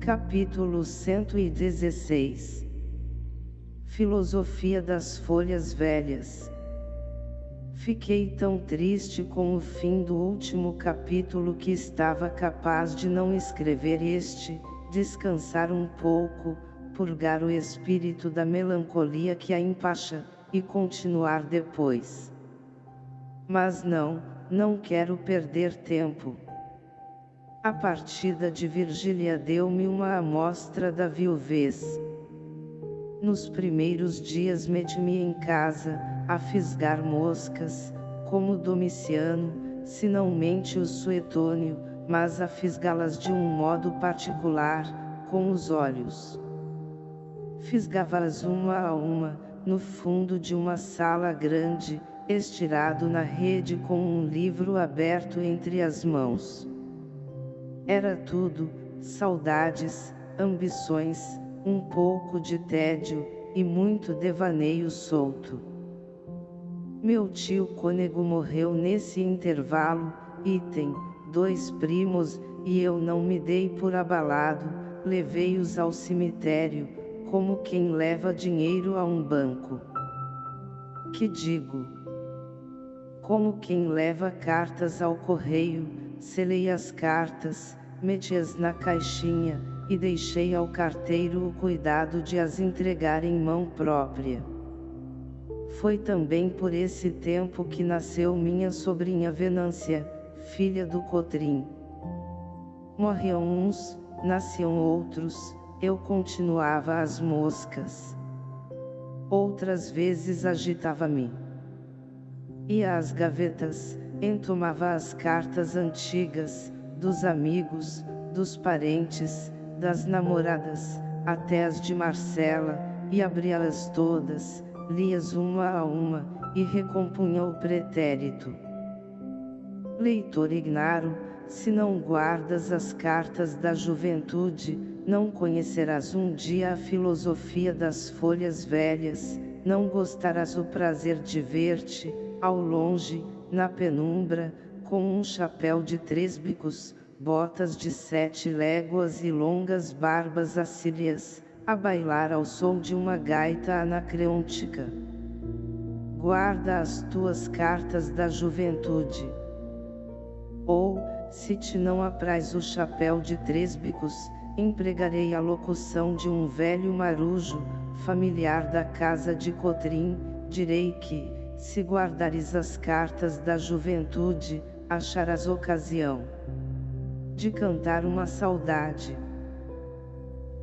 Capítulo 116 Filosofia das Folhas Velhas Fiquei tão triste com o fim do último capítulo que estava capaz de não escrever este, descansar um pouco, purgar o espírito da melancolia que a empacha, e continuar depois. Mas não, não quero perder tempo. A partida de Virgília deu-me uma amostra da viuvez. Nos primeiros dias meti-me em casa, a fisgar moscas, como Domiciano, se não mente o Suetônio, mas a fisgá-las de um modo particular, com os olhos. Fisgava-as uma a uma, no fundo de uma sala grande, estirado na rede com um livro aberto entre as mãos. Era tudo, saudades, ambições, um pouco de tédio, e muito devaneio solto. Meu tio Cônego morreu nesse intervalo, e tem dois primos, e eu não me dei por abalado, levei-os ao cemitério, como quem leva dinheiro a um banco. Que digo? Como quem leva cartas ao correio, selei as cartas, meti-as na caixinha, e deixei ao carteiro o cuidado de as entregar em mão própria. Foi também por esse tempo que nasceu minha sobrinha Venância, filha do Cotrim. Morriam uns, nasciam outros, eu continuava as moscas. Outras vezes agitava-me. Ia às gavetas, entomava as cartas antigas, dos amigos, dos parentes, das namoradas, até as de Marcela, e abria-las todas, lia-as uma a uma, e recompunha o pretérito. Leitor ignaro, se não guardas as cartas da juventude, não conhecerás um dia a filosofia das folhas velhas, não gostarás o prazer de ver-te, ao longe, na penumbra, com um chapéu de três bicos, botas de sete léguas e longas barbas assírias, a bailar ao som de uma gaita anacreôntica. Guarda as tuas cartas da juventude. Ou, se te não apraz o chapéu de três bicos, empregarei a locução de um velho marujo, familiar da casa de Cotrim, direi que, se guardares as cartas da juventude, acharás ocasião de cantar uma saudade.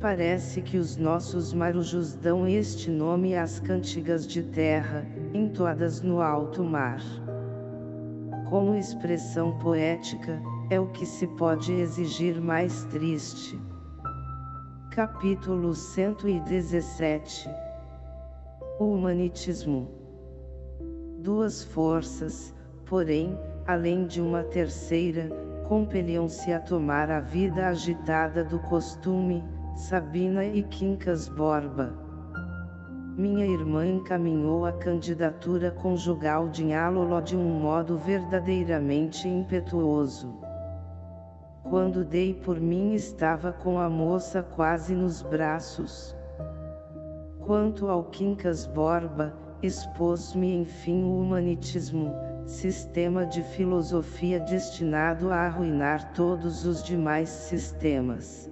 Parece que os nossos marujos dão este nome às cantigas de terra, entoadas no alto mar. Como expressão poética, é o que se pode exigir mais triste. Capítulo 117 O Humanitismo Duas forças, porém, além de uma terceira, compeliam-se a tomar a vida agitada do costume, Sabina e Quincas Borba. Minha irmã encaminhou a candidatura conjugal de Nhálolo de um modo verdadeiramente impetuoso. Quando dei por mim estava com a moça quase nos braços. Quanto ao Quincas Borba, expôs-me enfim o humanitismo, sistema de filosofia destinado a arruinar todos os demais sistemas.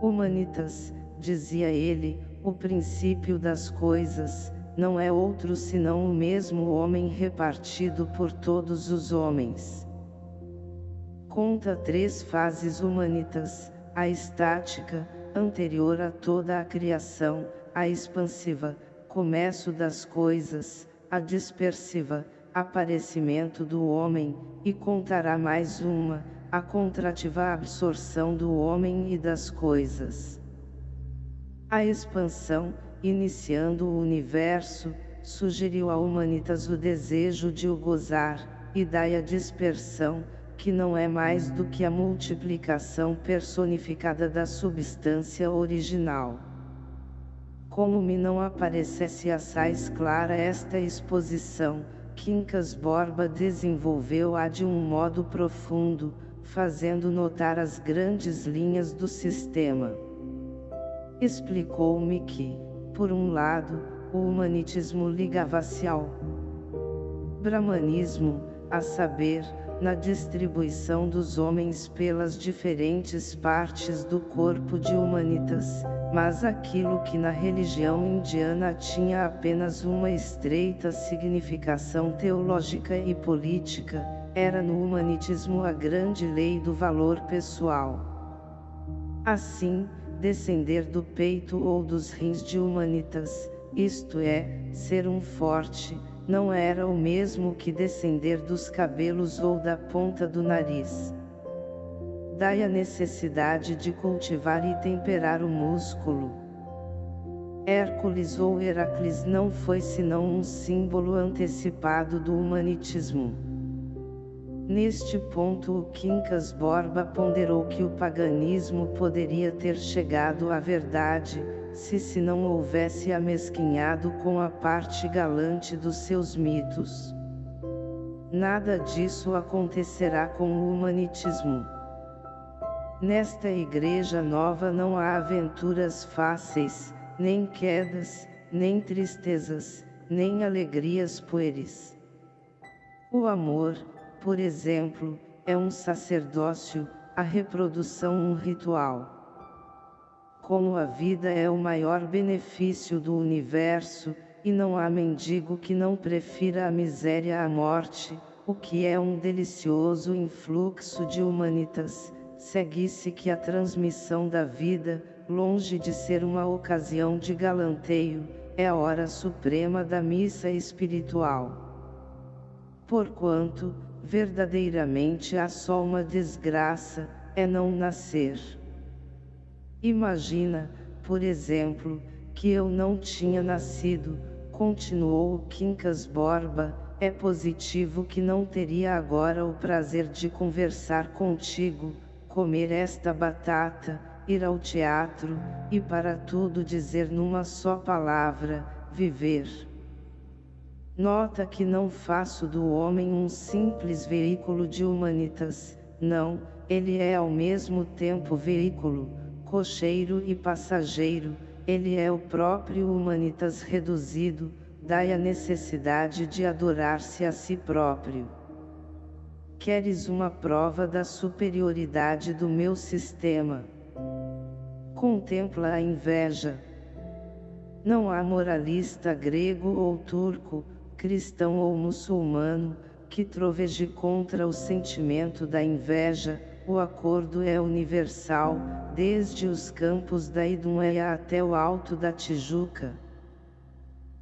Humanitas, dizia ele, o princípio das coisas, não é outro senão o mesmo homem repartido por todos os homens. Conta três fases humanitas, a estática, anterior a toda a criação, a expansiva, começo das coisas, a dispersiva, aparecimento do homem, e contará mais uma, a contrativa absorção do homem e das coisas. A expansão, iniciando o universo, sugeriu a humanitas o desejo de o gozar, e dai a dispersão, que não é mais do que a multiplicação personificada da substância original. Como me não aparecesse assaz clara esta exposição, Quincas Borba desenvolveu-a de um modo profundo, fazendo notar as grandes linhas do sistema. Explicou-me que, por um lado, o humanitismo ligava-se ao brahmanismo, a saber, na distribuição dos homens pelas diferentes partes do corpo de humanitas, mas aquilo que na religião indiana tinha apenas uma estreita significação teológica e política, era no humanitismo a grande lei do valor pessoal. Assim, descender do peito ou dos rins de humanitas, isto é, ser um forte, não era o mesmo que descender dos cabelos ou da ponta do nariz. Daí a necessidade de cultivar e temperar o músculo. Hércules ou Heracles não foi senão um símbolo antecipado do humanitismo. Neste ponto o Quincas Borba ponderou que o paganismo poderia ter chegado à verdade, se se não houvesse amesquinhado com a parte galante dos seus mitos. Nada disso acontecerá com o humanitismo. Nesta igreja nova não há aventuras fáceis, nem quedas, nem tristezas, nem alegrias pueris. O amor, por exemplo, é um sacerdócio, a reprodução um ritual. Como a vida é o maior benefício do universo, e não há mendigo que não prefira a miséria à morte, o que é um delicioso influxo de humanitas, segue-se que a transmissão da vida, longe de ser uma ocasião de galanteio, é a hora suprema da missa espiritual. Porquanto, verdadeiramente há só uma desgraça, é não nascer. Imagina, por exemplo, que eu não tinha nascido, continuou o Quincas Borba, é positivo que não teria agora o prazer de conversar contigo, comer esta batata, ir ao teatro, e para tudo dizer numa só palavra, viver. Nota que não faço do homem um simples veículo de humanitas, não, ele é ao mesmo tempo veículo, cocheiro e passageiro, ele é o próprio humanitas reduzido, dai a necessidade de adorar-se a si próprio. Queres uma prova da superioridade do meu sistema? Contempla a inveja. Não há moralista grego ou turco, cristão ou muçulmano, que troveje contra o sentimento da inveja, o acordo é universal, desde os campos da Idumeia até o alto da Tijuca.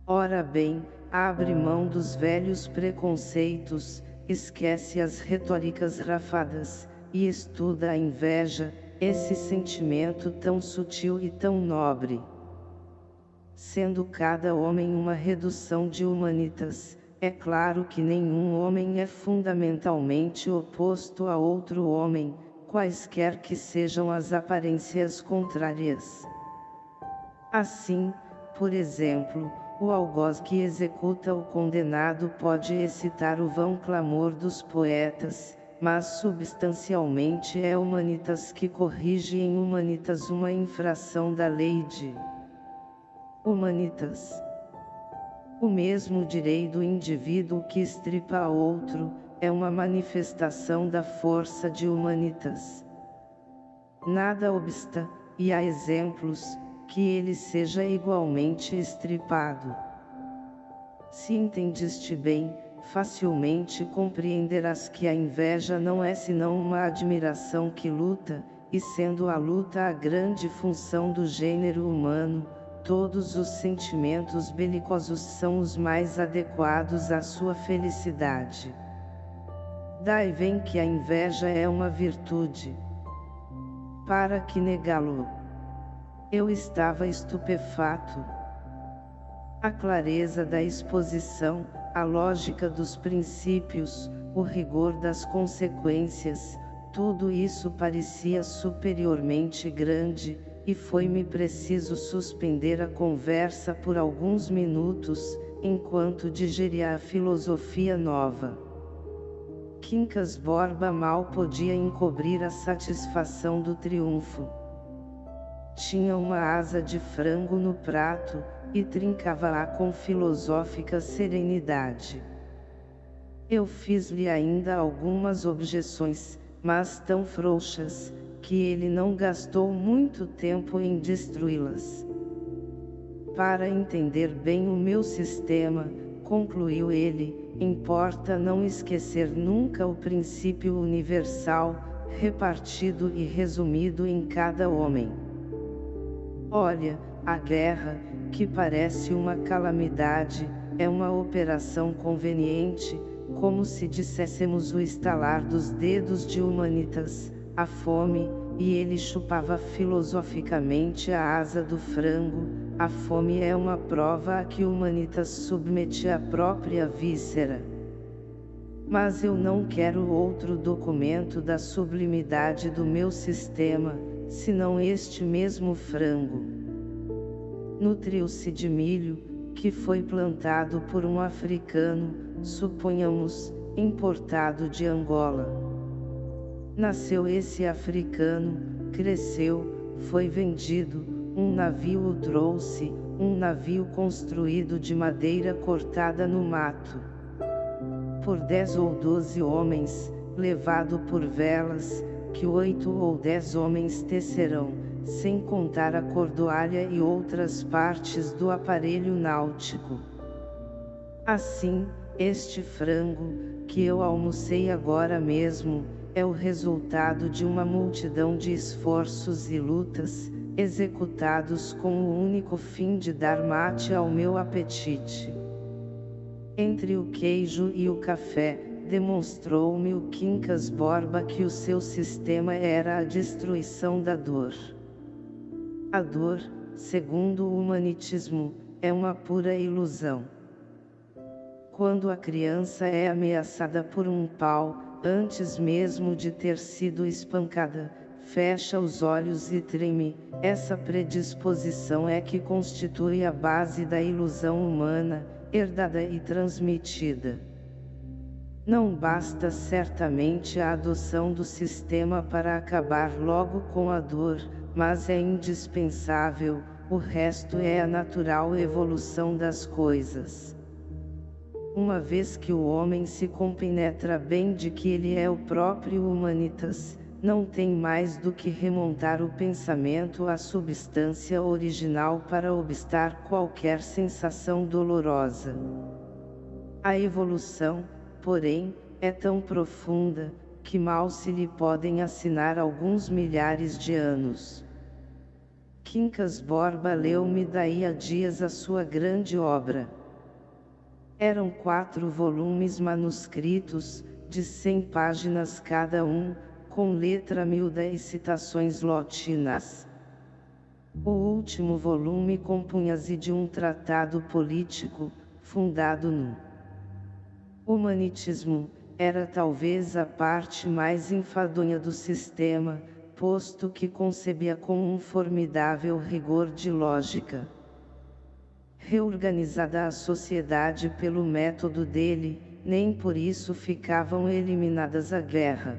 Ora bem, abre mão dos velhos preconceitos, esquece as retóricas rafadas, e estuda a inveja, esse sentimento tão sutil e tão nobre sendo cada homem uma redução de humanitas, é claro que nenhum homem é fundamentalmente oposto a outro homem, quaisquer que sejam as aparências contrárias. Assim, por exemplo, o algoz que executa o condenado pode excitar o vão clamor dos poetas, mas substancialmente é humanitas que corrige em humanitas uma infração da lei de humanitas. O mesmo direito do indivíduo que estripa a outro, é uma manifestação da força de humanitas. Nada obsta, e há exemplos, que ele seja igualmente estripado. Se entendeste bem, facilmente compreenderás que a inveja não é senão uma admiração que luta, e sendo a luta a grande função do gênero humano, todos os sentimentos belicosos são os mais adequados à sua felicidade. Daí vem que a inveja é uma virtude. Para que negá-lo? Eu estava estupefato. A clareza da exposição, a lógica dos princípios, o rigor das consequências, tudo isso parecia superiormente grande, e foi-me preciso suspender a conversa por alguns minutos, enquanto digeria a filosofia nova. Quincas Borba mal podia encobrir a satisfação do triunfo. Tinha uma asa de frango no prato, e trincava-a com filosófica serenidade. Eu fiz-lhe ainda algumas objeções, mas tão frouxas, que ele não gastou muito tempo em destruí-las. Para entender bem o meu sistema, concluiu ele, importa não esquecer nunca o princípio universal, repartido e resumido em cada homem. Olha, a guerra, que parece uma calamidade, é uma operação conveniente, como se disséssemos o estalar dos dedos de humanitas, a fome, e ele chupava filosoficamente a asa do frango, a fome é uma prova a que Humanitas submete a própria víscera. Mas eu não quero outro documento da sublimidade do meu sistema, senão este mesmo frango. Nutriu-se de milho, que foi plantado por um africano, suponhamos, importado de Angola. Nasceu esse africano, cresceu, foi vendido, um navio o trouxe, um navio construído de madeira cortada no mato. Por dez ou doze homens, levado por velas, que oito ou dez homens tecerão, sem contar a cordoalha e outras partes do aparelho náutico. Assim, este frango, que eu almocei agora mesmo, é o resultado de uma multidão de esforços e lutas, executados com o único fim de dar mate ao meu apetite. Entre o queijo e o café, demonstrou-me o Quincas Borba que o seu sistema era a destruição da dor. A dor, segundo o humanitismo, é uma pura ilusão. Quando a criança é ameaçada por um pau, antes mesmo de ter sido espancada, fecha os olhos e treme, essa predisposição é que constitui a base da ilusão humana, herdada e transmitida. Não basta certamente a adoção do sistema para acabar logo com a dor, mas é indispensável, o resto é a natural evolução das coisas. Uma vez que o homem se compenetra bem de que ele é o próprio humanitas, não tem mais do que remontar o pensamento à substância original para obstar qualquer sensação dolorosa. A evolução, porém, é tão profunda, que mal se lhe podem assinar alguns milhares de anos. Quincas Borba leu-me daí a dias a sua grande obra. Eram quatro volumes manuscritos, de cem páginas cada um, com letra miúda e citações lotinas. O último volume compunha-se de um tratado político, fundado no humanitismo, era talvez a parte mais enfadonha do sistema, posto que concebia com um formidável rigor de lógica. Reorganizada a sociedade pelo método dele, nem por isso ficavam eliminadas a guerra.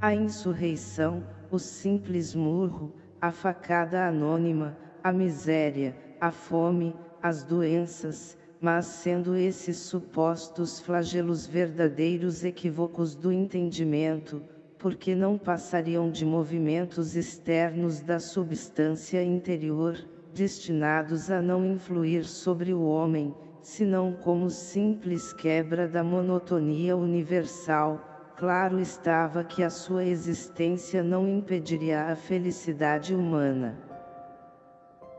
A insurreição, o simples murro, a facada anônima, a miséria, a fome, as doenças, mas sendo esses supostos flagelos verdadeiros equívocos do entendimento, porque não passariam de movimentos externos da substância interior, destinados a não influir sobre o homem, senão como simples quebra da monotonia universal, claro estava que a sua existência não impediria a felicidade humana.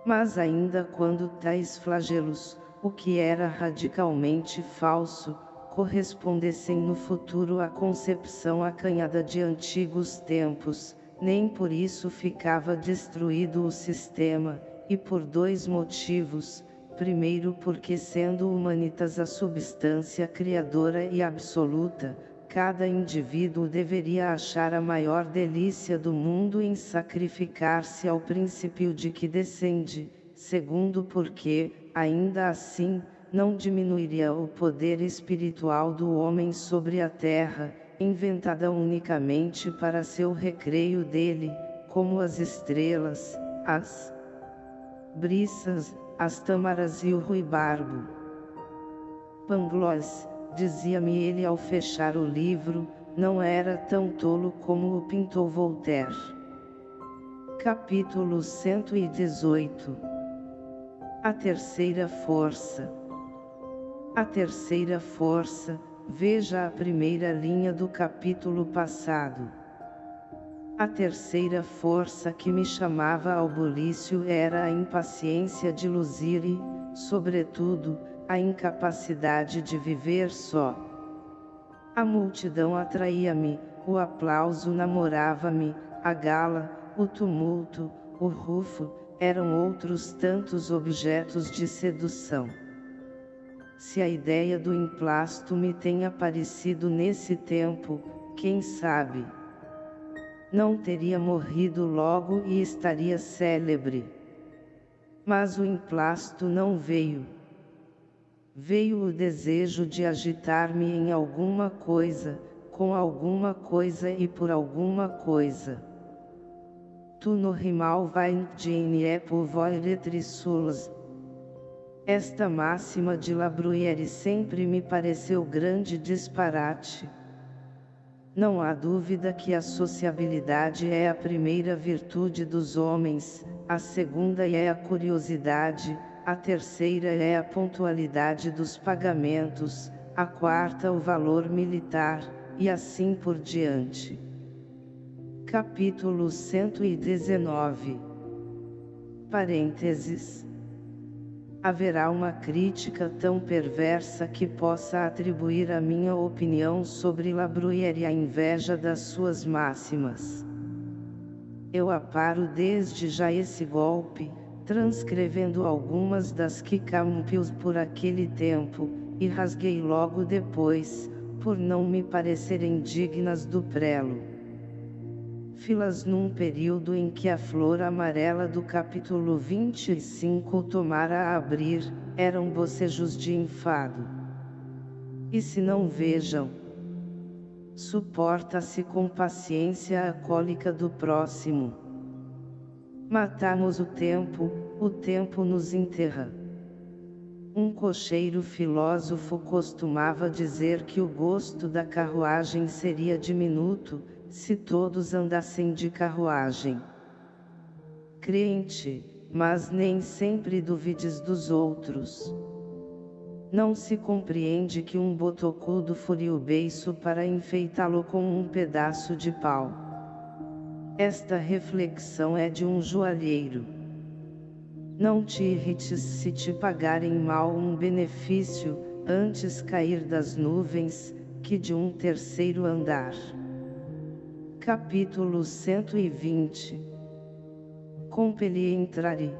Mas ainda quando tais flagelos, o que era radicalmente falso, correspondessem no futuro à concepção acanhada de antigos tempos, nem por isso ficava destruído o sistema, e por dois motivos, primeiro porque sendo humanitas a substância criadora e absoluta, cada indivíduo deveria achar a maior delícia do mundo em sacrificar-se ao princípio de que descende, segundo porque, ainda assim, não diminuiria o poder espiritual do homem sobre a terra, inventada unicamente para seu recreio dele, como as estrelas, as briças, as tâmaras e o ruibarbo. Pangloss, dizia-me ele ao fechar o livro, não era tão tolo como o pintou Voltaire. Capítulo 118 A terceira força A terceira força, veja a primeira linha do capítulo passado. A terceira força que me chamava ao bulício era a impaciência de luzir e, sobretudo, a incapacidade de viver só. A multidão atraía-me, o aplauso namorava-me, a gala, o tumulto, o rufo, eram outros tantos objetos de sedução. Se a ideia do emplasto me tem aparecido nesse tempo, quem sabe? Não teria morrido logo e estaria célebre. Mas o emplasto não veio veio o desejo de agitar-me em alguma coisa, com alguma coisa e por alguma coisa. Tu no rimal vai de por trissulas. Esta máxima de La Bruyère sempre me pareceu grande disparate. Não há dúvida que a sociabilidade é a primeira virtude dos homens, a segunda é a curiosidade, a terceira é a pontualidade dos pagamentos, a quarta o valor militar, e assim por diante. Capítulo 119 Parênteses Haverá uma crítica tão perversa que possa atribuir a minha opinião sobre La Bruyère a inveja das suas máximas. Eu aparo desde já esse golpe, transcrevendo algumas das que campios por aquele tempo, e rasguei logo depois, por não me parecerem dignas do prelo. Filas num período em que a flor amarela do capítulo 25 tomara a abrir, eram bocejos de enfado. E se não vejam, suporta-se com paciência a cólica do próximo. Matamos o tempo, o tempo nos enterra. Um cocheiro filósofo costumava dizer que o gosto da carruagem seria diminuto, se todos andassem de carruagem. Crente, mas nem sempre duvides dos outros. Não se compreende que um botocudo furia o beiço para enfeitá-lo com um pedaço de pau. Esta reflexão é de um joalheiro. Não te irrites se te pagarem mal um benefício, antes cair das nuvens, que de um terceiro andar. Capítulo 120 Compeli entrare.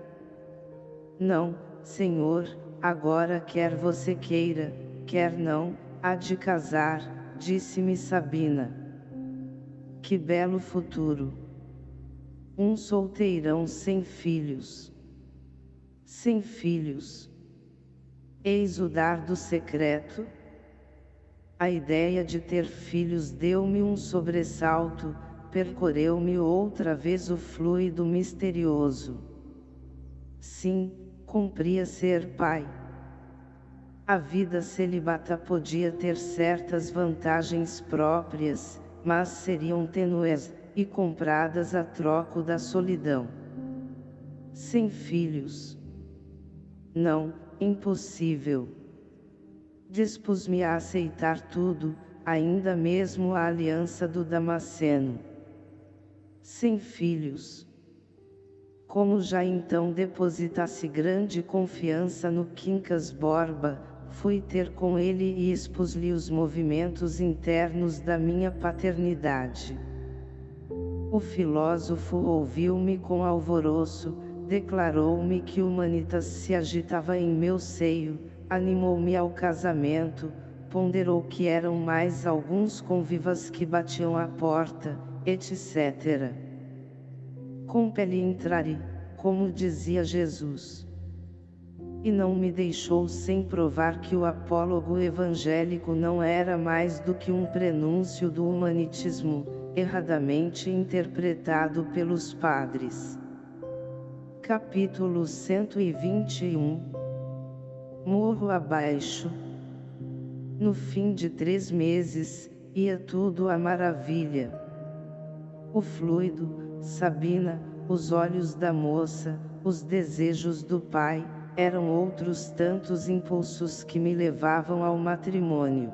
Não, Senhor, agora quer você queira, quer não, há de casar, disse-me Sabina. Que belo futuro! Um solteirão sem filhos sem filhos. Eis o dardo secreto. A ideia de ter filhos deu-me um sobressalto, percorreu-me outra vez o fluido misterioso. Sim, cumpria ser pai. A vida celibata podia ter certas vantagens próprias, mas seriam tenues, e compradas a troco da solidão. Sem filhos. Não, impossível. Dispus-me a aceitar tudo, ainda mesmo a aliança do Damasceno. Sem filhos. Como já então depositasse grande confiança no Quincas Borba, fui ter com ele e expus-lhe os movimentos internos da minha paternidade. O filósofo ouviu-me com alvoroço, declarou-me que Humanitas se agitava em meu seio, animou-me ao casamento, ponderou que eram mais alguns convivas que batiam à porta, etc. Compele entrare, como dizia Jesus. E não me deixou sem provar que o apólogo evangélico não era mais do que um prenúncio do humanitismo, erradamente interpretado pelos padres. Capítulo 121 Morro abaixo No fim de três meses, ia tudo à maravilha. O fluido, Sabina, os olhos da moça, os desejos do pai, eram outros tantos impulsos que me levavam ao matrimônio.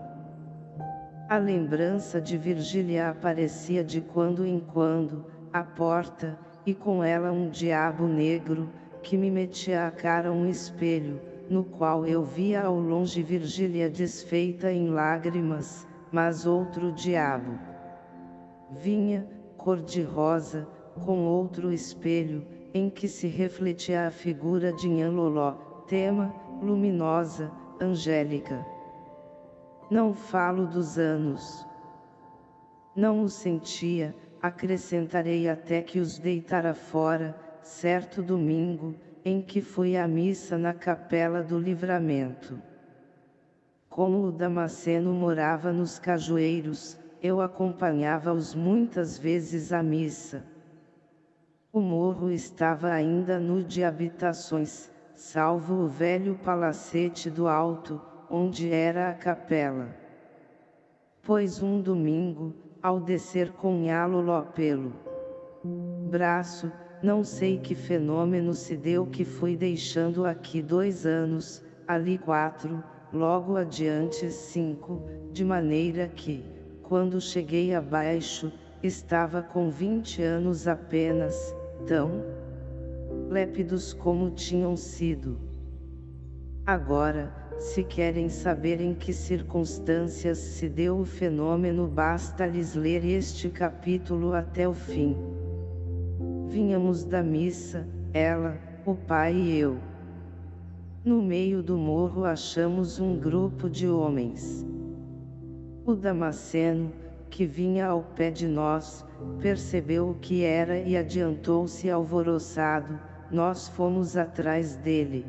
A lembrança de Virgília aparecia de quando em quando, à porta, e com ela um diabo negro, que me metia à cara um espelho, no qual eu via ao longe Virgília desfeita em lágrimas, mas outro diabo. Vinha, cor-de-rosa, com outro espelho, em que se refletia a figura de Nhanloló, tema, luminosa, angélica. Não falo dos anos. Não o sentia, acrescentarei até que os deitara fora, certo domingo, em que fui à missa na capela do livramento. Como o Damasceno morava nos cajueiros, eu acompanhava-os muitas vezes à missa. O morro estava ainda nu de habitações, salvo o velho palacete do alto, onde era a capela. Pois um domingo, ao descer com Nhalo pelo braço, não sei que fenômeno se deu que fui deixando aqui dois anos, ali quatro, logo adiante cinco, de maneira que, quando cheguei abaixo, estava com vinte anos apenas, tão lépidos como tinham sido. Agora, se querem saber em que circunstâncias se deu o fenômeno basta-lhes ler este capítulo até o fim. Vínhamos da missa, ela, o pai e eu. No meio do morro achamos um grupo de homens. O Damasceno, que vinha ao pé de nós, percebeu o que era e adiantou-se alvoroçado, nós fomos atrás dele.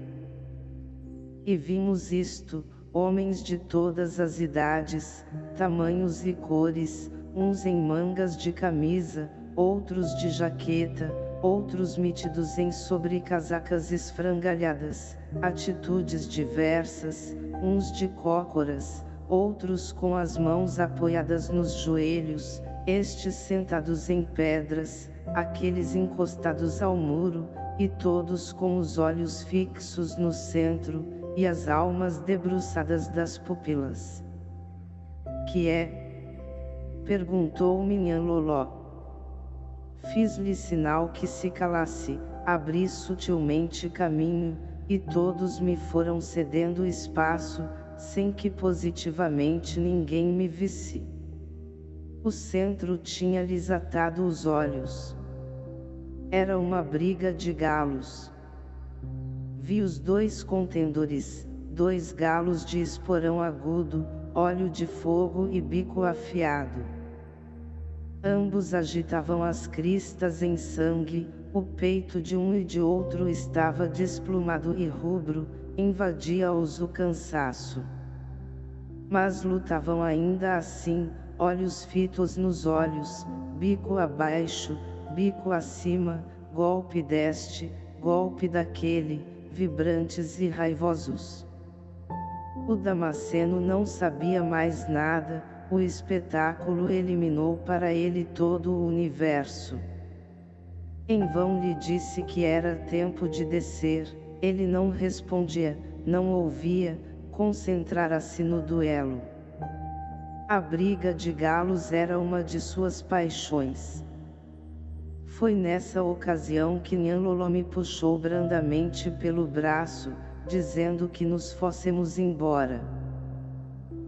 E vimos isto, homens de todas as idades, tamanhos e cores, uns em mangas de camisa, outros de jaqueta, outros metidos em sobrecasacas esfrangalhadas, atitudes diversas, uns de cócoras, outros com as mãos apoiadas nos joelhos, estes sentados em pedras, aqueles encostados ao muro, e todos com os olhos fixos no centro, e as almas debruçadas das pupilas. Que é? Perguntou Minhan Loló. Fiz-lhe sinal que se calasse, abri sutilmente caminho, e todos me foram cedendo espaço, sem que positivamente ninguém me visse. O centro tinha-lhes atado os olhos. Era uma briga de galos. Vi os dois contendores, dois galos de esporão agudo, óleo de fogo e bico afiado. Ambos agitavam as cristas em sangue, o peito de um e de outro estava desplumado e rubro, invadia-os o cansaço. Mas lutavam ainda assim, olhos fitos nos olhos, bico abaixo, bico acima, golpe deste, golpe daquele, vibrantes e raivosos. O Damasceno não sabia mais nada, o espetáculo eliminou para ele todo o universo. Em vão lhe disse que era tempo de descer, ele não respondia, não ouvia, concentrara-se no duelo. A briga de galos era uma de suas paixões. Foi nessa ocasião que Nhanlolo me puxou brandamente pelo braço, dizendo que nos fôssemos embora.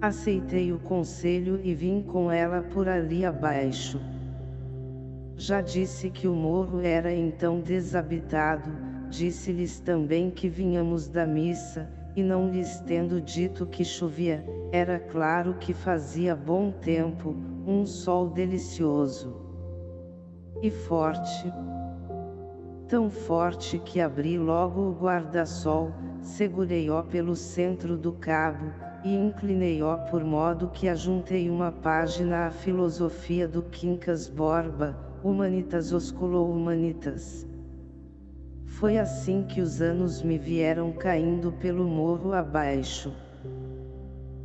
Aceitei o conselho e vim com ela por ali abaixo. Já disse que o morro era então desabitado, disse-lhes também que vinhamos da missa, e não lhes tendo dito que chovia, era claro que fazia bom tempo, um sol delicioso e forte. Tão forte que abri logo o guarda-sol, segurei-o pelo centro do cabo, e inclinei-o por modo que ajuntei uma página à filosofia do Quincas Borba, Humanitas osculou Humanitas. Foi assim que os anos me vieram caindo pelo morro abaixo.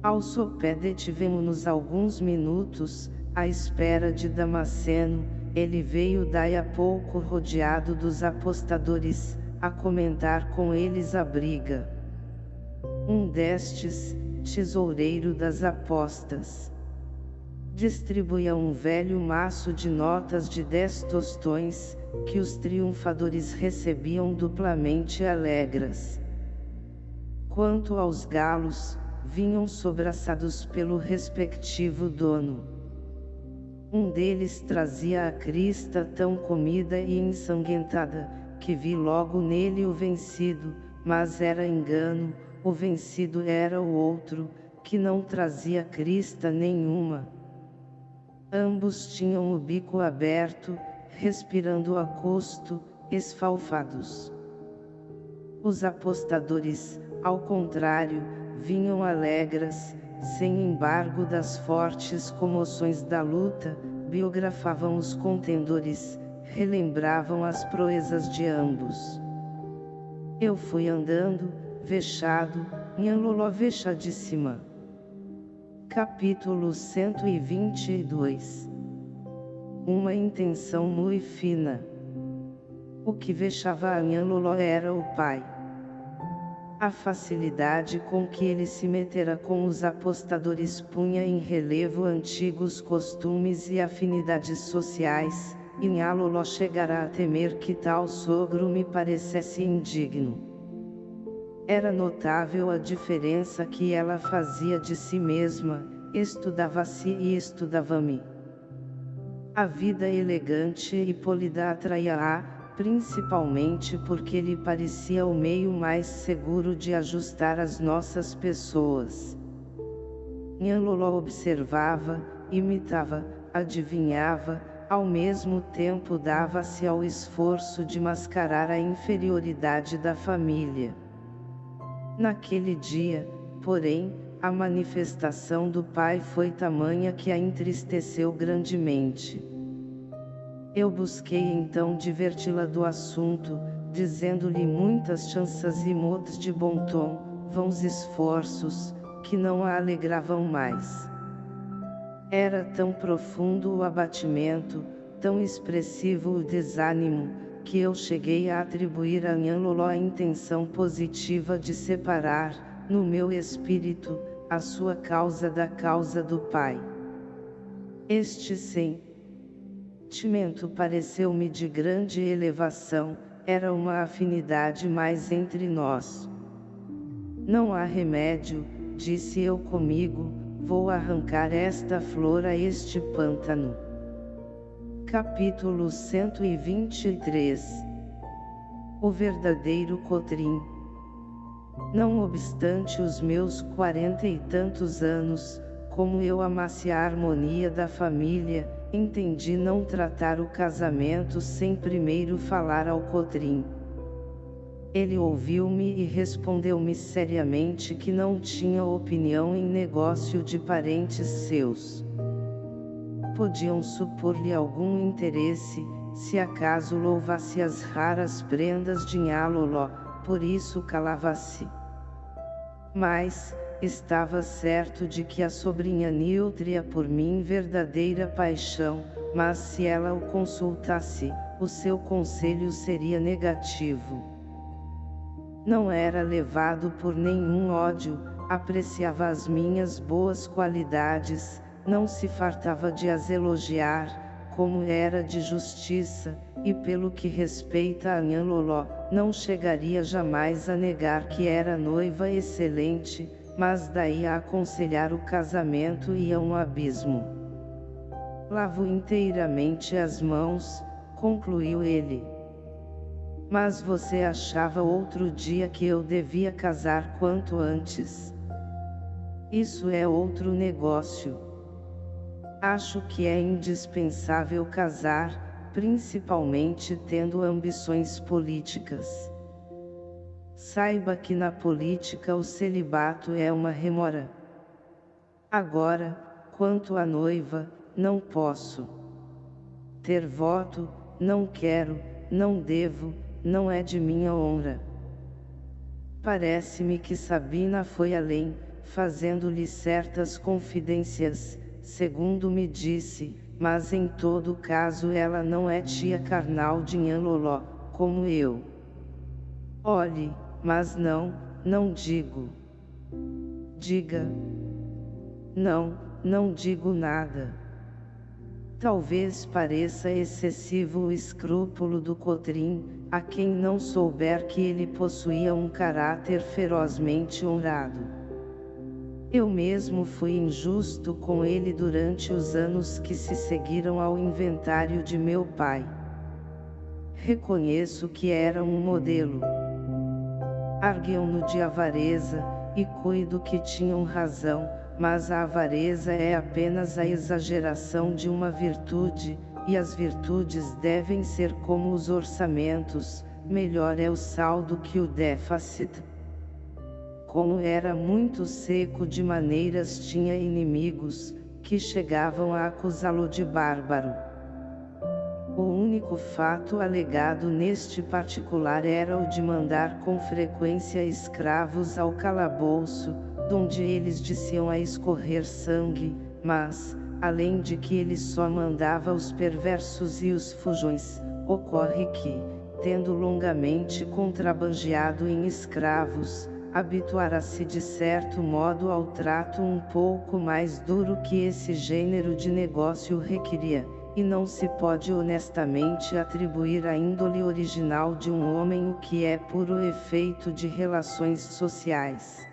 Ao sopé detivemo-nos alguns minutos, à espera de Damasceno, ele veio daí a pouco rodeado dos apostadores, a comentar com eles a briga. Um destes, tesoureiro das apostas, distribuía um velho maço de notas de dez tostões, que os triunfadores recebiam duplamente alegres. Quanto aos galos, vinham sobraçados pelo respectivo dono. Um deles trazia a crista tão comida e ensanguentada, que vi logo nele o vencido, mas era engano, o vencido era o outro, que não trazia crista nenhuma. Ambos tinham o bico aberto, respirando a custo, esfalfados. Os apostadores, ao contrário, vinham alegres, sem embargo das fortes comoções da luta, biografavam os contendores, relembravam as proezas de ambos. Eu fui andando, vexado, Nhanloló vexadíssima. Capítulo 122 Uma intenção muito fina. O que vexava a Nhanloló era o pai. A facilidade com que ele se metera com os apostadores punha em relevo antigos costumes e afinidades sociais, e Nhaloló chegara a temer que tal sogro me parecesse indigno. Era notável a diferença que ela fazia de si mesma, estudava-se e estudava-me. A vida elegante e polida atraía-a, principalmente porque lhe parecia o meio mais seguro de ajustar as nossas pessoas. Nhanloló observava, imitava, adivinhava, ao mesmo tempo dava-se ao esforço de mascarar a inferioridade da família. Naquele dia, porém, a manifestação do pai foi tamanha que a entristeceu grandemente. Eu busquei então diverti-la do assunto, dizendo-lhe muitas chances e modos de bom tom, vãos esforços, que não a alegravam mais. Era tão profundo o abatimento, tão expressivo o desânimo, que eu cheguei a atribuir a Nhanloló a intenção positiva de separar, no meu espírito, a sua causa da causa do Pai. Este sentimento pareceu-me de grande elevação, era uma afinidade mais entre nós. Não há remédio, disse eu comigo, vou arrancar esta flor a este pântano. Capítulo 123 O verdadeiro Cotrim Não obstante os meus quarenta e tantos anos, como eu amasse a harmonia da família, entendi não tratar o casamento sem primeiro falar ao Cotrim. Ele ouviu-me e respondeu-me seriamente que não tinha opinião em negócio de parentes seus. Podiam supor-lhe algum interesse, se acaso louvasse as raras prendas de Nhaloló, por isso calava-se. Mas, Estava certo de que a sobrinha nutria por mim verdadeira paixão, mas se ela o consultasse, o seu conselho seria negativo. Não era levado por nenhum ódio, apreciava as minhas boas qualidades, não se fartava de as elogiar, como era de justiça, e pelo que respeita a Nhanloló, não chegaria jamais a negar que era noiva excelente, mas daí a aconselhar o casamento ia um abismo. Lavo inteiramente as mãos, concluiu ele. Mas você achava outro dia que eu devia casar quanto antes. Isso é outro negócio. Acho que é indispensável casar, principalmente tendo ambições políticas. Saiba que na política o celibato é uma remora. Agora, quanto à noiva, não posso. Ter voto, não quero, não devo, não é de minha honra. Parece-me que Sabina foi além, fazendo-lhe certas confidências, segundo me disse, mas em todo caso ela não é tia carnal de Nhanloló, como eu. Olhe, mas não, não digo. Diga. Não, não digo nada. Talvez pareça excessivo o escrúpulo do Cotrim, a quem não souber que ele possuía um caráter ferozmente honrado. Eu mesmo fui injusto com ele durante os anos que se seguiram ao inventário de meu pai. Reconheço que era um modelo arguiam-no de avareza, e cuido que tinham razão, mas a avareza é apenas a exageração de uma virtude, e as virtudes devem ser como os orçamentos, melhor é o saldo que o déficit. Como era muito seco de maneiras tinha inimigos, que chegavam a acusá-lo de bárbaro. O único fato alegado neste particular era o de mandar com frequência escravos ao calabouço, donde eles diziam a escorrer sangue, mas, além de que ele só mandava os perversos e os fujões, ocorre que, tendo longamente contrabandeado em escravos, habituará-se de certo modo ao trato um pouco mais duro que esse gênero de negócio requeria, e não se pode honestamente atribuir à índole original de um homem o que é puro efeito de relações sociais.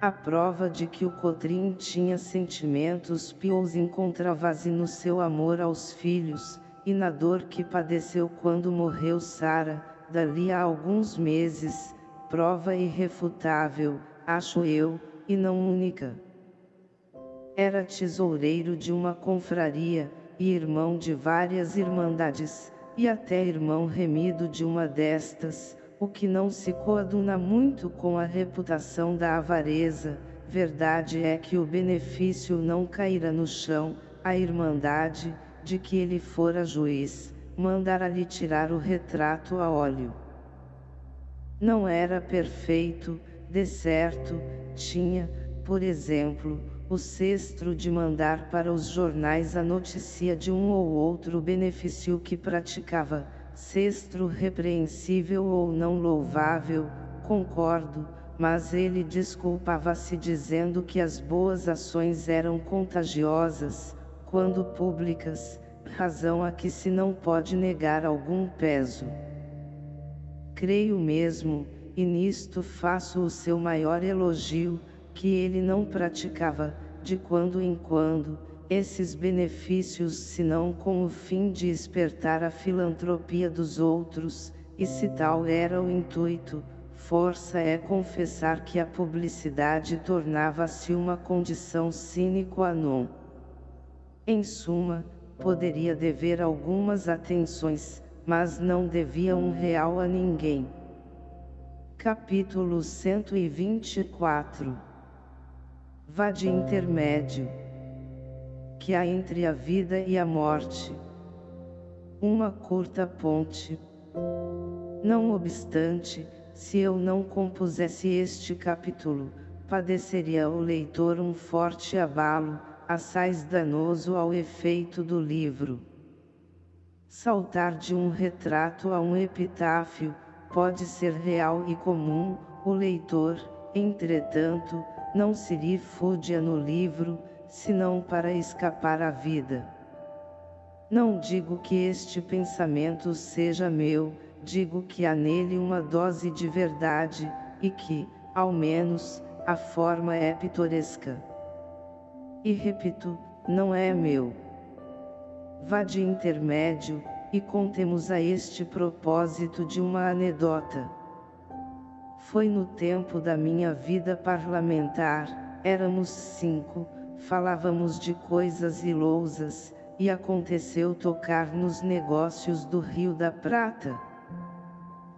A prova de que o Cotrim tinha sentimentos pios encontrava-se no seu amor aos filhos, e na dor que padeceu quando morreu Sara, dali a alguns meses, prova irrefutável, acho eu, e não única. Era tesoureiro de uma confraria, e irmão de várias irmandades, e até irmão remido de uma destas, o que não se coaduna muito com a reputação da avareza, verdade é que o benefício não caíra no chão, a irmandade, de que ele fora juiz, mandara-lhe tirar o retrato a óleo. Não era perfeito, de certo, tinha, por exemplo, o cestro de mandar para os jornais a notícia de um ou outro benefício que praticava, cestro repreensível ou não louvável, concordo, mas ele desculpava-se dizendo que as boas ações eram contagiosas, quando públicas, razão a que se não pode negar algum peso. Creio mesmo, e nisto faço o seu maior elogio, que ele não praticava, de quando em quando, esses benefícios senão com o fim de espertar a filantropia dos outros, e se tal era o intuito, força é confessar que a publicidade tornava-se uma condição sine qua non. Em suma, poderia dever algumas atenções, mas não devia um real a ninguém. Capítulo 124 Vade intermédio Que há entre a vida e a morte Uma curta ponte Não obstante, se eu não compusesse este capítulo, padeceria o leitor um forte abalo, assaz danoso ao efeito do livro. Saltar de um retrato a um epitáfio, pode ser real e comum, o leitor, entretanto, não se rifúdia no livro, senão para escapar à vida. Não digo que este pensamento seja meu, digo que há nele uma dose de verdade, e que, ao menos, a forma é pitoresca. E repito, não é meu vá de intermédio, e contemos a este propósito de uma anedota. Foi no tempo da minha vida parlamentar, éramos cinco, falávamos de coisas ilousas, e aconteceu tocar nos negócios do Rio da Prata.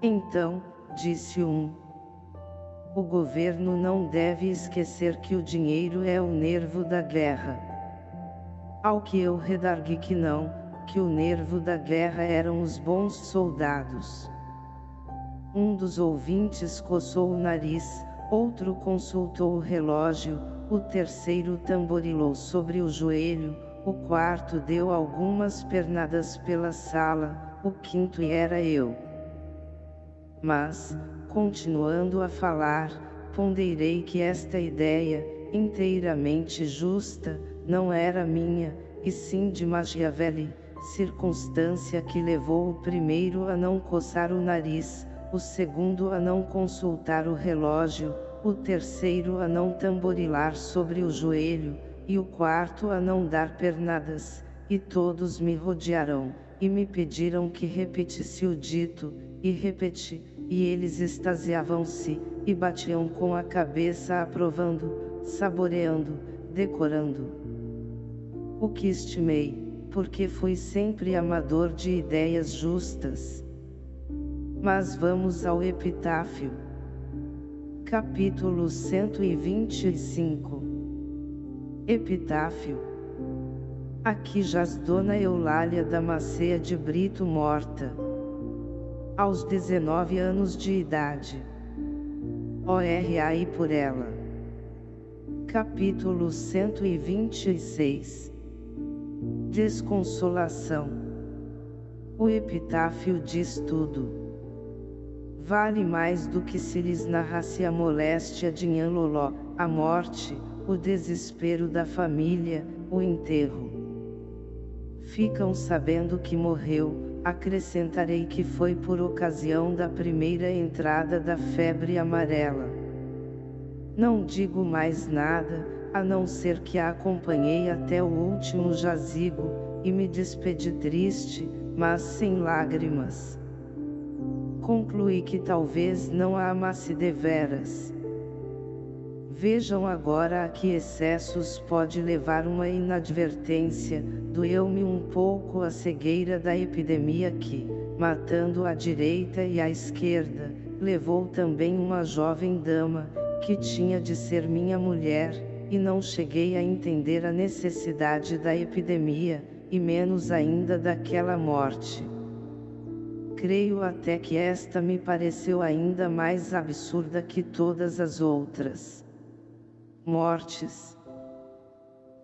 Então, disse um, o governo não deve esquecer que o dinheiro é o nervo da guerra. Ao que eu redargui que não, que o nervo da guerra eram os bons soldados. Um dos ouvintes coçou o nariz, outro consultou o relógio, o terceiro tamborilou sobre o joelho, o quarto deu algumas pernadas pela sala, o quinto era eu. Mas, continuando a falar, ponderei que esta ideia, inteiramente justa, não era minha, e sim de Machiavelli, circunstância que levou o primeiro a não coçar o nariz, o segundo a não consultar o relógio, o terceiro a não tamborilar sobre o joelho, e o quarto a não dar pernadas, e todos me rodearam, e me pediram que repetisse o dito, e repeti, e eles extasiavam-se, e batiam com a cabeça aprovando, saboreando, decorando o que estimei, porque fui sempre amador de ideias justas. Mas vamos ao epitáfio. Capítulo 125 Epitáfio Aqui jaz Dona Eulália Damascea de Brito morta. Aos 19 anos de idade. ORAI por ela. Capítulo 126 Desconsolação O epitáfio diz tudo. Vale mais do que se lhes narrasse a moléstia de Nhanloló, a morte, o desespero da família, o enterro. Ficam sabendo que morreu, acrescentarei que foi por ocasião da primeira entrada da febre amarela. Não digo mais nada, a não ser que a acompanhei até o último jazigo, e me despedi triste, mas sem lágrimas. Concluí que talvez não a amasse deveras. Vejam agora a que excessos pode levar uma inadvertência, doeu-me um pouco a cegueira da epidemia que, matando à direita e à esquerda, levou também uma jovem dama, que tinha de ser minha mulher, e não cheguei a entender a necessidade da epidemia, e menos ainda daquela morte. Creio até que esta me pareceu ainda mais absurda que todas as outras. Mortes.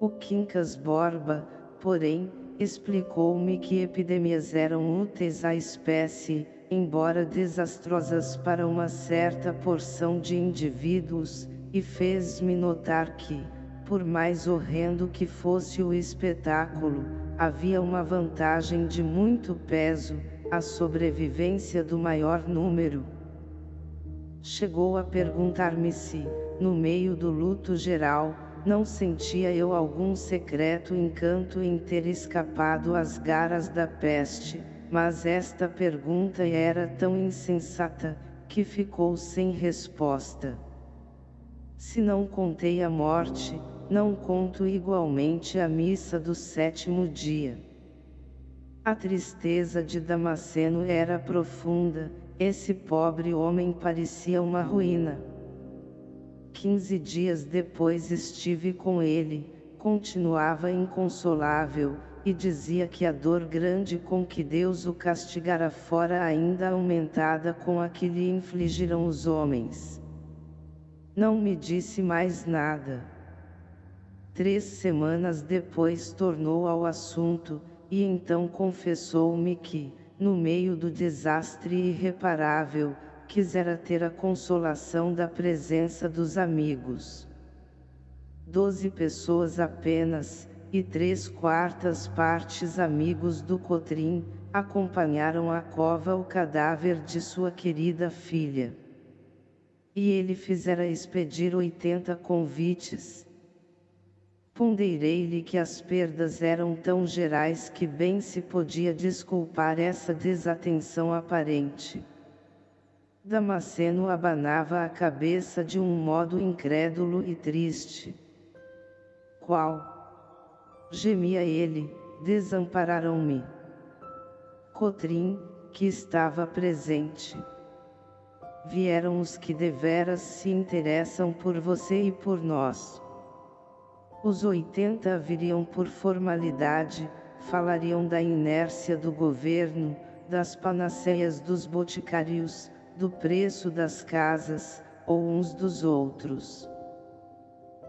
O Quincas Borba, porém, explicou-me que epidemias eram úteis à espécie, embora desastrosas para uma certa porção de indivíduos, e fez-me notar que, por mais horrendo que fosse o espetáculo, havia uma vantagem de muito peso, a sobrevivência do maior número. Chegou a perguntar-me se, no meio do luto geral, não sentia eu algum secreto encanto em ter escapado às garras da peste, mas esta pergunta era tão insensata, que ficou sem resposta. Se não contei a morte, não conto igualmente a missa do sétimo dia. A tristeza de Damasceno era profunda, esse pobre homem parecia uma ruína. Quinze dias depois estive com ele, continuava inconsolável, e dizia que a dor grande com que Deus o castigara fora ainda aumentada com a que lhe infligiram os homens. Não me disse mais nada. Três semanas depois tornou ao assunto, e então confessou-me que, no meio do desastre irreparável, quisera ter a consolação da presença dos amigos. Doze pessoas apenas, e três quartas partes amigos do Cotrim, acompanharam à cova o cadáver de sua querida filha. E ele fizera expedir oitenta convites. Ponderei-lhe que as perdas eram tão gerais que bem se podia desculpar essa desatenção aparente. Damasceno abanava a cabeça de um modo incrédulo e triste. Qual? Gemia ele, desampararam-me. Cotrim, que estava presente vieram os que deveras se interessam por você e por nós. Os 80 viriam por formalidade, falariam da inércia do governo, das panaceias dos boticários, do preço das casas, ou uns dos outros.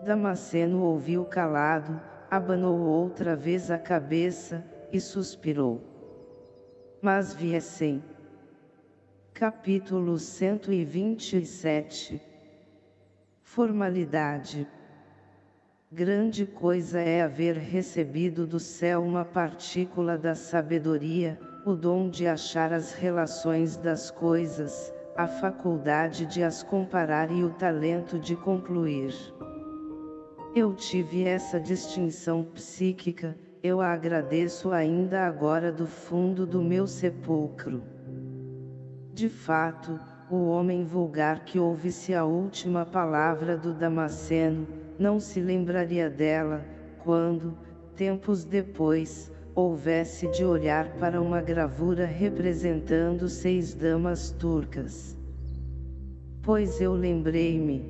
Damasceno ouviu calado, abanou outra vez a cabeça, e suspirou. Mas viessem. Capítulo 127 Formalidade Grande coisa é haver recebido do céu uma partícula da sabedoria, o dom de achar as relações das coisas, a faculdade de as comparar e o talento de concluir. Eu tive essa distinção psíquica, eu a agradeço ainda agora do fundo do meu sepulcro. De fato, o homem vulgar que ouvisse a última palavra do Damasceno, não se lembraria dela, quando, tempos depois, houvesse de olhar para uma gravura representando seis damas turcas. Pois eu lembrei-me.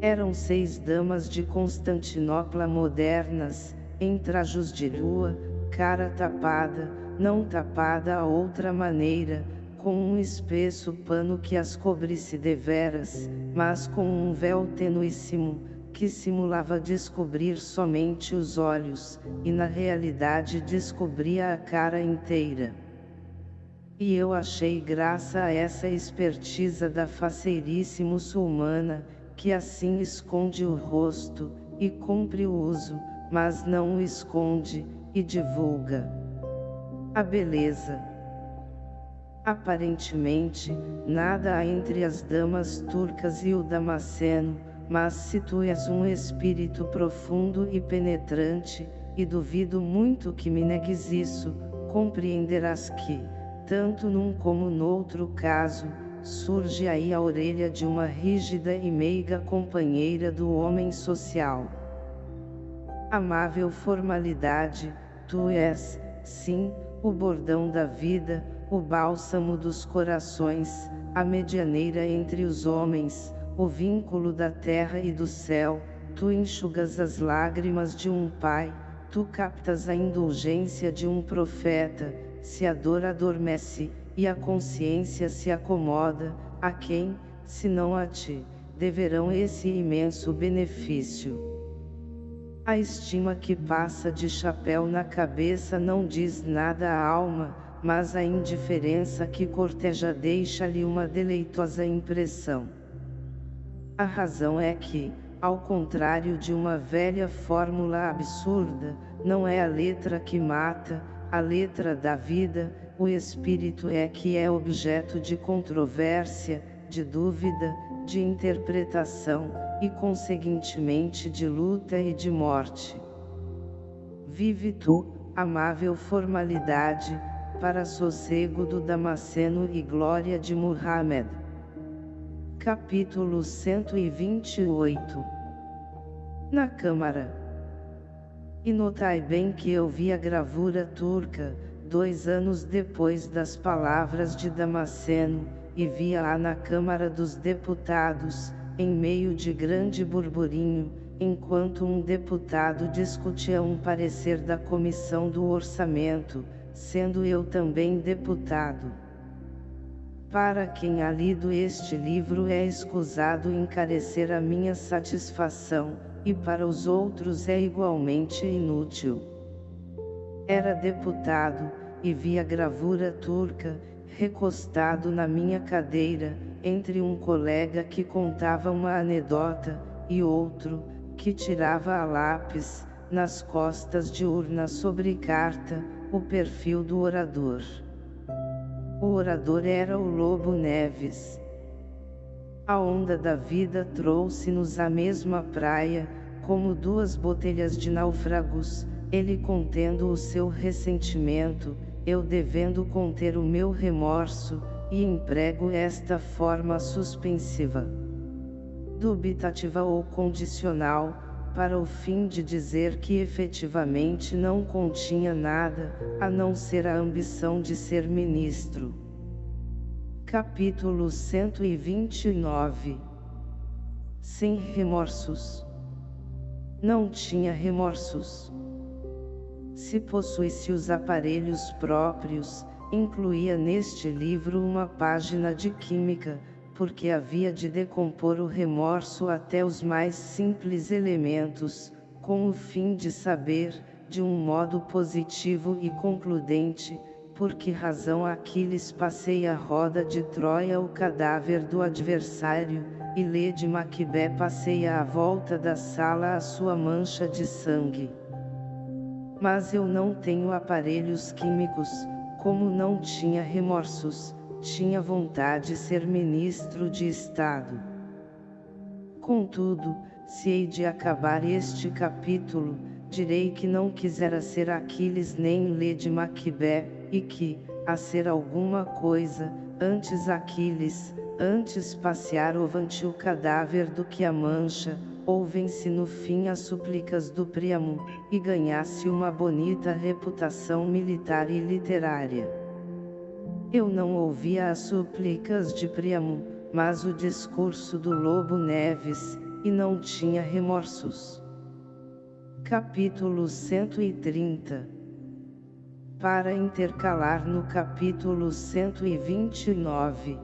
Eram seis damas de Constantinopla modernas, em trajos de lua, cara tapada, não tapada a outra maneira, com um espesso pano que as cobrisse deveras, mas com um véu tenuíssimo, que simulava descobrir somente os olhos, e na realidade descobria a cara inteira. E eu achei graça a essa espertiza da faceirice muçulmana, que assim esconde o rosto, e cumpre o uso, mas não o esconde, e divulga a beleza. Aparentemente, nada há entre as damas turcas e o Damasceno, mas se tu és um espírito profundo e penetrante, e duvido muito que me negues isso, compreenderás que, tanto num como noutro caso, surge aí a orelha de uma rígida e meiga companheira do homem social. Amável formalidade, tu és, sim, o bordão da vida, o bálsamo dos corações, a medianeira entre os homens, o vínculo da terra e do céu, tu enxugas as lágrimas de um pai, tu captas a indulgência de um profeta, se a dor adormece, e a consciência se acomoda, a quem, se não a ti, deverão esse imenso benefício. A estima que passa de chapéu na cabeça não diz nada à alma, mas a indiferença que corteja deixa-lhe uma deleitosa impressão. A razão é que, ao contrário de uma velha fórmula absurda, não é a letra que mata, a letra da vida, o espírito é que é objeto de controvérsia, de dúvida, de interpretação, e conseguintemente de luta e de morte. Vive tu, amável formalidade, para sossego do Damasceno e glória de Muhammad. Capítulo 128 Na Câmara E notai bem que eu vi a gravura turca, dois anos depois das palavras de Damasceno, e via-a na Câmara dos Deputados, em meio de grande burburinho, enquanto um deputado discutia um parecer da Comissão do Orçamento, sendo eu também deputado. Para quem há lido este livro é escusado encarecer a minha satisfação, e para os outros é igualmente inútil. Era deputado, e vi a gravura turca, recostado na minha cadeira, entre um colega que contava uma anedota, e outro, que tirava a lápis, nas costas de urna sobre carta, o perfil do orador. O orador era o Lobo Neves. A onda da vida trouxe-nos à mesma praia, como duas botelhas de náufragos, ele contendo o seu ressentimento, eu devendo conter o meu remorso, e emprego esta forma suspensiva, dubitativa ou condicional, para o fim de dizer que efetivamente não continha nada, a não ser a ambição de ser ministro. Capítulo 129 Sem remorsos Não tinha remorsos. Se possuísse os aparelhos próprios, incluía neste livro uma página de química, porque havia de decompor o remorso até os mais simples elementos, com o fim de saber, de um modo positivo e concludente, por que razão Aquiles passeia a roda de Troia o cadáver do adversário, e Lady Macbeth passeia à volta da sala a sua mancha de sangue. Mas eu não tenho aparelhos químicos, como não tinha remorsos, tinha vontade de ser ministro de Estado. Contudo, se hei de acabar este capítulo, direi que não quisera ser Aquiles nem Lady Macbeth, e que, a ser alguma coisa, antes Aquiles, antes passear ovante o cadáver do que a mancha, ouvem-se no fim as súplicas do Príamo, e ganhasse uma bonita reputação militar e literária. Eu não ouvia as súplicas de Príamo, mas o discurso do Lobo Neves, e não tinha remorsos. Capítulo 130 Para intercalar no capítulo 129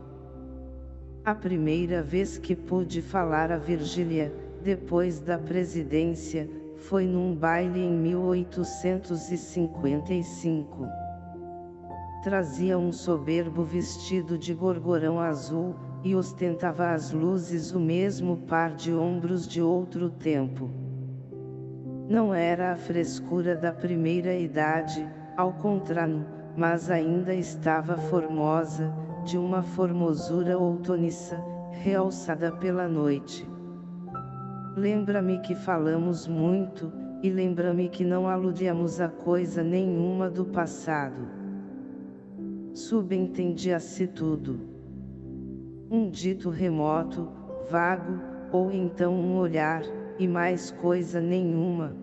A primeira vez que pude falar a Virgília, depois da presidência, foi num baile em 1855. Trazia um soberbo vestido de gorgorão azul, e ostentava as luzes o mesmo par de ombros de outro tempo. Não era a frescura da primeira idade, ao contrário, mas ainda estava formosa, de uma formosura outoniça, realçada pela noite. Lembra-me que falamos muito, e lembra-me que não aludíamos a coisa nenhuma do passado. Subentendia-se tudo um dito remoto, vago, ou então um olhar, e mais coisa nenhuma.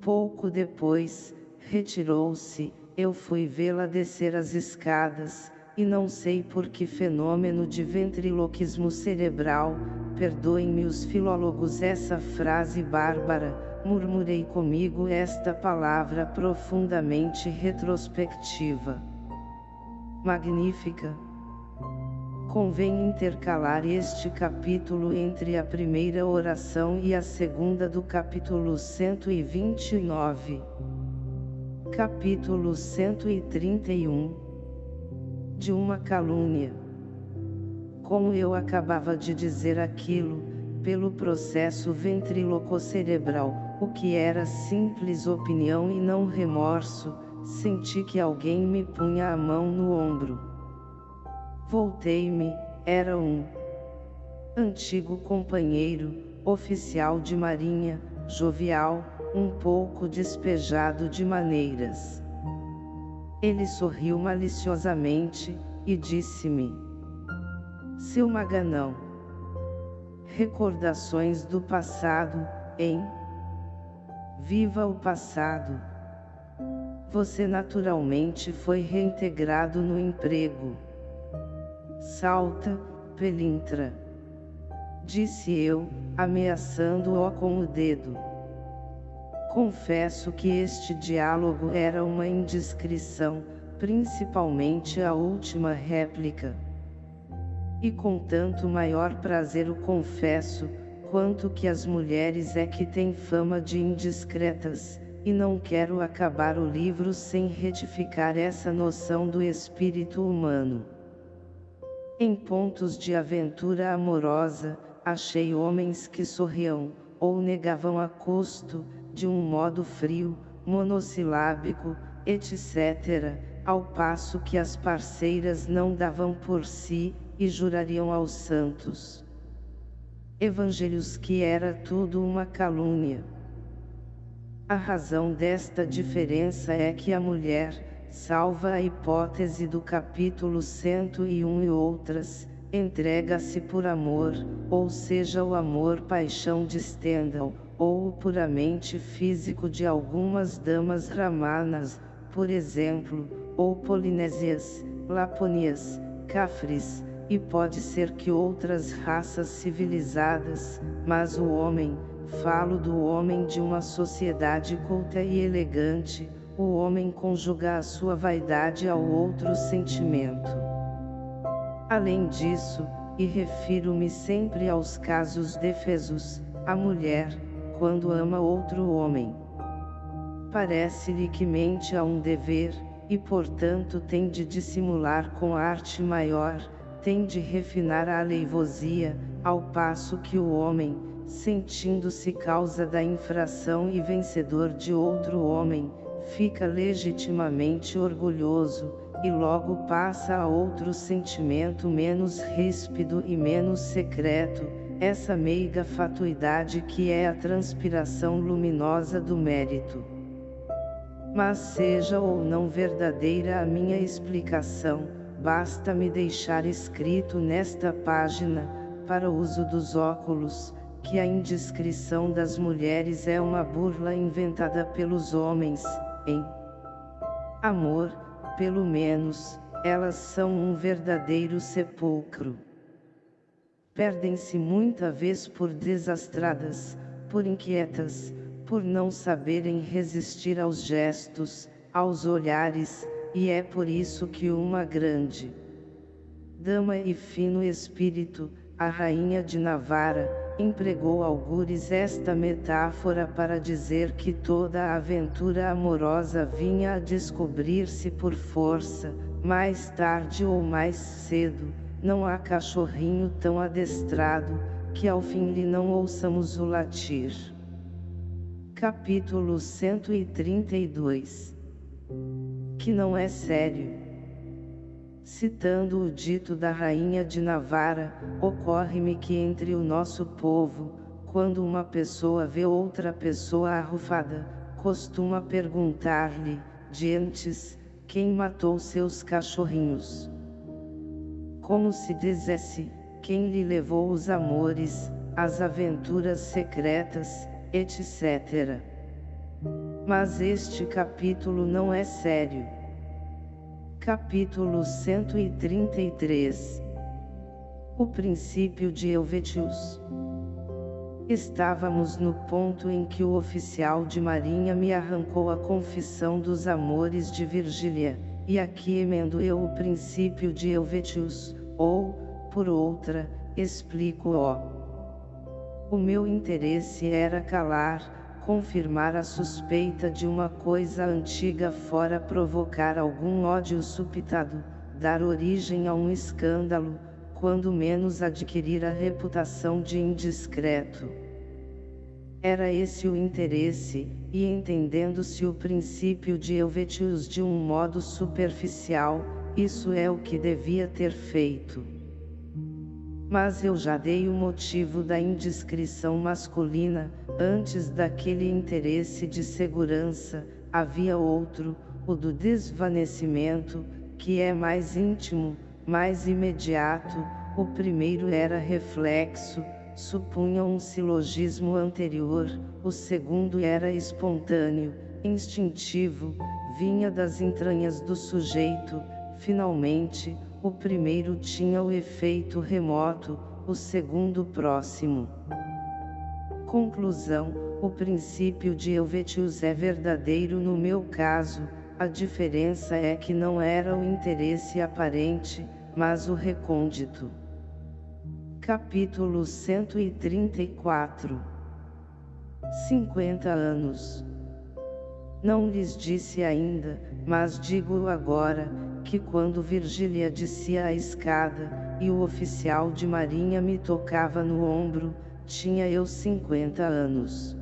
Pouco depois, retirou-se, eu fui vê-la descer as escadas, e não sei por que fenômeno de ventriloquismo cerebral, perdoem-me os filólogos essa frase bárbara, murmurei comigo esta palavra profundamente retrospectiva. Magnífica, Convém intercalar este capítulo entre a primeira oração e a segunda do capítulo 129. Capítulo 131 De uma calúnia. Como eu acabava de dizer aquilo, pelo processo ventriloco-cerebral, o que era simples opinião e não remorso, senti que alguém me punha a mão no ombro. Voltei-me, era um antigo companheiro, oficial de marinha, jovial, um pouco despejado de maneiras. Ele sorriu maliciosamente, e disse-me, Seu Maganão, recordações do passado, hein? Viva o passado! Você naturalmente foi reintegrado no emprego. Salta, pelintra. Disse eu, ameaçando-o com o dedo. Confesso que este diálogo era uma indiscrição, principalmente a última réplica. E com tanto maior prazer o confesso, quanto que as mulheres é que têm fama de indiscretas, e não quero acabar o livro sem retificar essa noção do espírito humano. Em pontos de aventura amorosa, achei homens que sorriam, ou negavam a custo, de um modo frio, monossilábico, etc., ao passo que as parceiras não davam por si, e jurariam aos santos. Evangelhos que era tudo uma calúnia. A razão desta diferença é que a mulher, salva a hipótese do capítulo 101 e outras, entrega-se por amor, ou seja o amor paixão de Stendhal, ou o puramente físico de algumas damas ramanas, por exemplo, ou polinésias, laponias, cafres, e pode ser que outras raças civilizadas, mas o homem, falo do homem de uma sociedade culta e elegante, o homem conjuga a sua vaidade ao outro sentimento. Além disso, e refiro-me sempre aos casos defesos, a mulher, quando ama outro homem, parece-lhe que mente a um dever, e portanto tem de dissimular com arte maior, tem de refinar a aleivosia, ao passo que o homem, sentindo-se causa da infração e vencedor de outro homem, fica legitimamente orgulhoso, e logo passa a outro sentimento menos ríspido e menos secreto, essa meiga fatuidade que é a transpiração luminosa do mérito. Mas seja ou não verdadeira a minha explicação, basta me deixar escrito nesta página, para uso dos óculos, que a indiscrição das mulheres é uma burla inventada pelos homens, em amor, pelo menos, elas são um verdadeiro sepulcro. perdem-se muita vez por desastradas, por inquietas, por não saberem resistir aos gestos, aos olhares, e é por isso que uma grande dama e fino espírito, a rainha de Navarra, empregou algures esta metáfora para dizer que toda a aventura amorosa vinha a descobrir-se por força, mais tarde ou mais cedo, não há cachorrinho tão adestrado, que ao fim lhe não ouçamos o latir. Capítulo 132 Que não é sério Citando o dito da rainha de Navarra, ocorre-me que entre o nosso povo, quando uma pessoa vê outra pessoa arrufada, costuma perguntar-lhe, diantes, quem matou seus cachorrinhos. Como se dissesse, quem lhe levou os amores, as aventuras secretas, etc. Mas este capítulo não é sério. Capítulo 133 O princípio de Helvetius Estávamos no ponto em que o oficial de marinha me arrancou a confissão dos amores de Virgília, e aqui emendo eu o princípio de Helvetius, ou, por outra, explico-o. O meu interesse era calar, confirmar a suspeita de uma coisa antiga fora provocar algum ódio supitado, dar origem a um escândalo, quando menos adquirir a reputação de indiscreto. Era esse o interesse, e entendendo-se o princípio de Helvetius de um modo superficial, isso é o que devia ter feito. Mas eu já dei o motivo da indiscrição masculina, antes daquele interesse de segurança, havia outro, o do desvanecimento, que é mais íntimo, mais imediato, o primeiro era reflexo, supunha um silogismo anterior, o segundo era espontâneo, instintivo, vinha das entranhas do sujeito, finalmente, o primeiro tinha o efeito remoto, o segundo próximo. Conclusão, o princípio de Helvetius é verdadeiro no meu caso, a diferença é que não era o interesse aparente, mas o recôndito. Capítulo 134 50 anos Não lhes disse ainda, mas digo agora, que quando Virgília descia a escada, e o oficial de marinha me tocava no ombro, tinha eu 50 anos.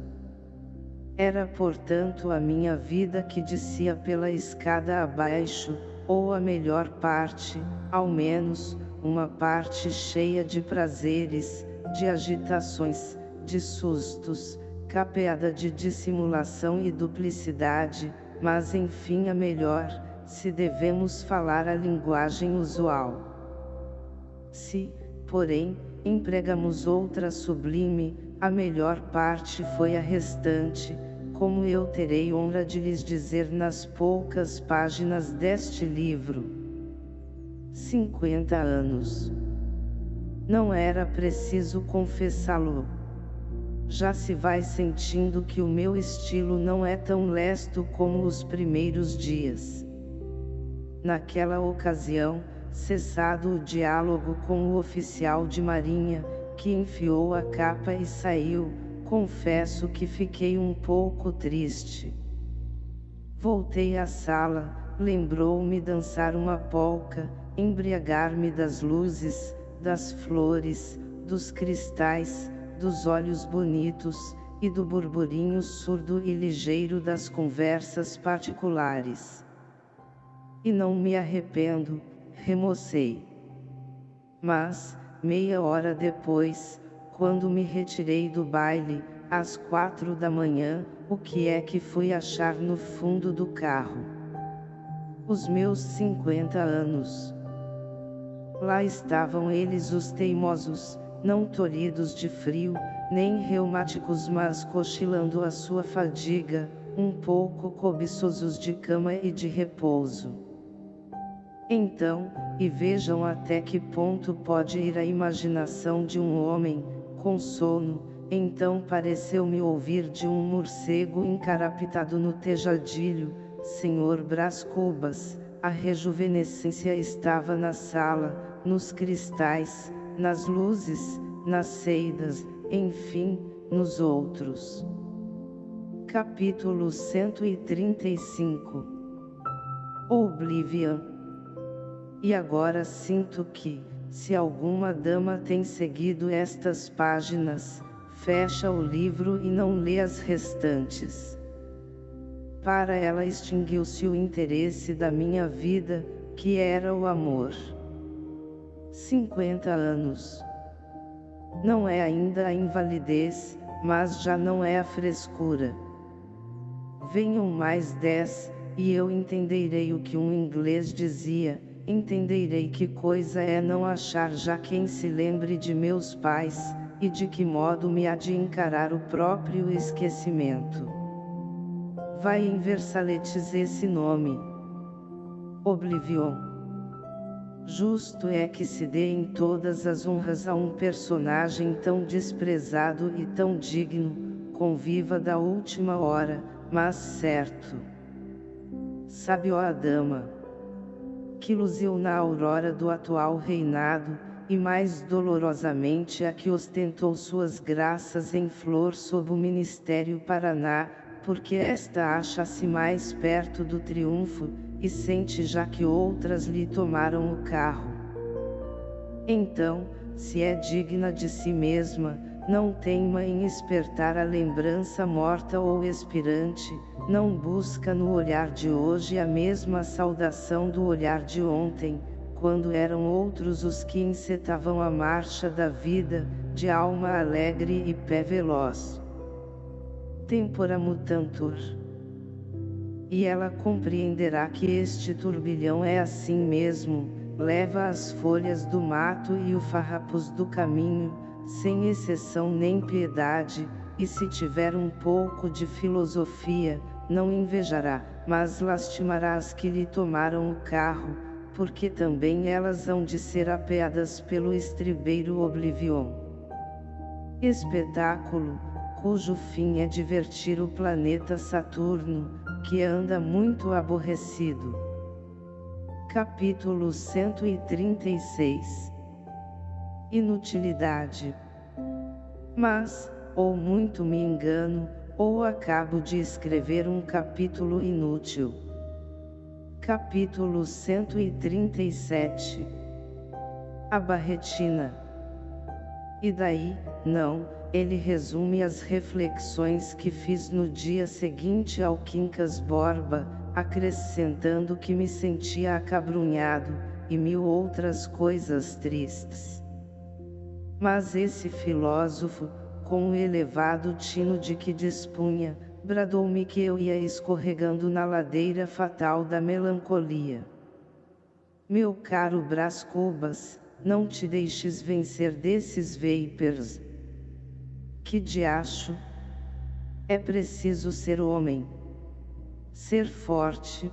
Era portanto a minha vida que descia pela escada abaixo, ou a melhor parte, ao menos, uma parte cheia de prazeres, de agitações, de sustos, capeada de dissimulação e duplicidade, mas enfim a melhor, se devemos falar a linguagem usual. Se, porém, empregamos outra sublime, a melhor parte foi a restante, como eu terei honra de lhes dizer nas poucas páginas deste livro. 50 anos. Não era preciso confessá-lo. Já se vai sentindo que o meu estilo não é tão lesto como os primeiros dias. Naquela ocasião, cessado o diálogo com o oficial de marinha, que enfiou a capa e saiu, confesso que fiquei um pouco triste. Voltei à sala, lembrou-me dançar uma polca, embriagar-me das luzes, das flores, dos cristais, dos olhos bonitos, e do burburinho surdo e ligeiro das conversas particulares. E não me arrependo, remocei. Mas, meia hora depois, quando me retirei do baile, às quatro da manhã, o que é que fui achar no fundo do carro? Os meus cinquenta anos. Lá estavam eles os teimosos, não tolhidos de frio, nem reumáticos mas cochilando a sua fadiga, um pouco cobiçosos de cama e de repouso. Então, e vejam até que ponto pode ir a imaginação de um homem, com sono, então pareceu-me ouvir de um morcego encarapitado no tejadilho, Senhor Brás Cubas, a rejuvenescência estava na sala, nos cristais, nas luzes, nas seidas, enfim, nos outros. Capítulo 135 Oblivion E agora sinto que, se alguma dama tem seguido estas páginas, fecha o livro e não lê as restantes. Para ela extinguiu-se o interesse da minha vida, que era o amor. 50 anos. Não é ainda a invalidez, mas já não é a frescura. Venham mais dez, e eu entenderei o que um inglês dizia, entenderei que coisa é não achar já quem se lembre de meus pais, e de que modo me há de encarar o próprio esquecimento. Vai em Versaletes esse nome. Oblivion. Justo é que se deem todas as honras a um personagem tão desprezado e tão digno, conviva da última hora, mas certo. Sabe ó a dama, que luziu na aurora do atual reinado, e mais dolorosamente a que ostentou suas graças em flor sob o Ministério Paraná, porque esta acha-se mais perto do triunfo, e sente já que outras lhe tomaram o carro. Então, se é digna de si mesma, não teima em espertar a lembrança morta ou expirante, não busca no olhar de hoje a mesma saudação do olhar de ontem, quando eram outros os que encetavam a marcha da vida, de alma alegre e pé veloz. Tempora mutantur. E ela compreenderá que este turbilhão é assim mesmo, leva as folhas do mato e o farrapos do caminho, sem exceção nem piedade, e se tiver um pouco de filosofia, não invejará, mas lastimará as que lhe tomaram o carro, porque também elas hão de ser apeadas pelo estribeiro Oblivion. Espetáculo, cujo fim é divertir o planeta Saturno, que anda muito aborrecido. Capítulo 136 inutilidade. Mas, ou muito me engano, ou acabo de escrever um capítulo inútil. Capítulo 137 A Barretina E daí, não, ele resume as reflexões que fiz no dia seguinte ao Quincas Borba, acrescentando que me sentia acabrunhado, e mil outras coisas tristes. Mas esse filósofo, com o elevado tino de que dispunha, bradou-me que eu ia escorregando na ladeira fatal da melancolia. Meu caro Brás Cubas, não te deixes vencer desses vapers. Que diacho! É preciso ser homem. Ser forte.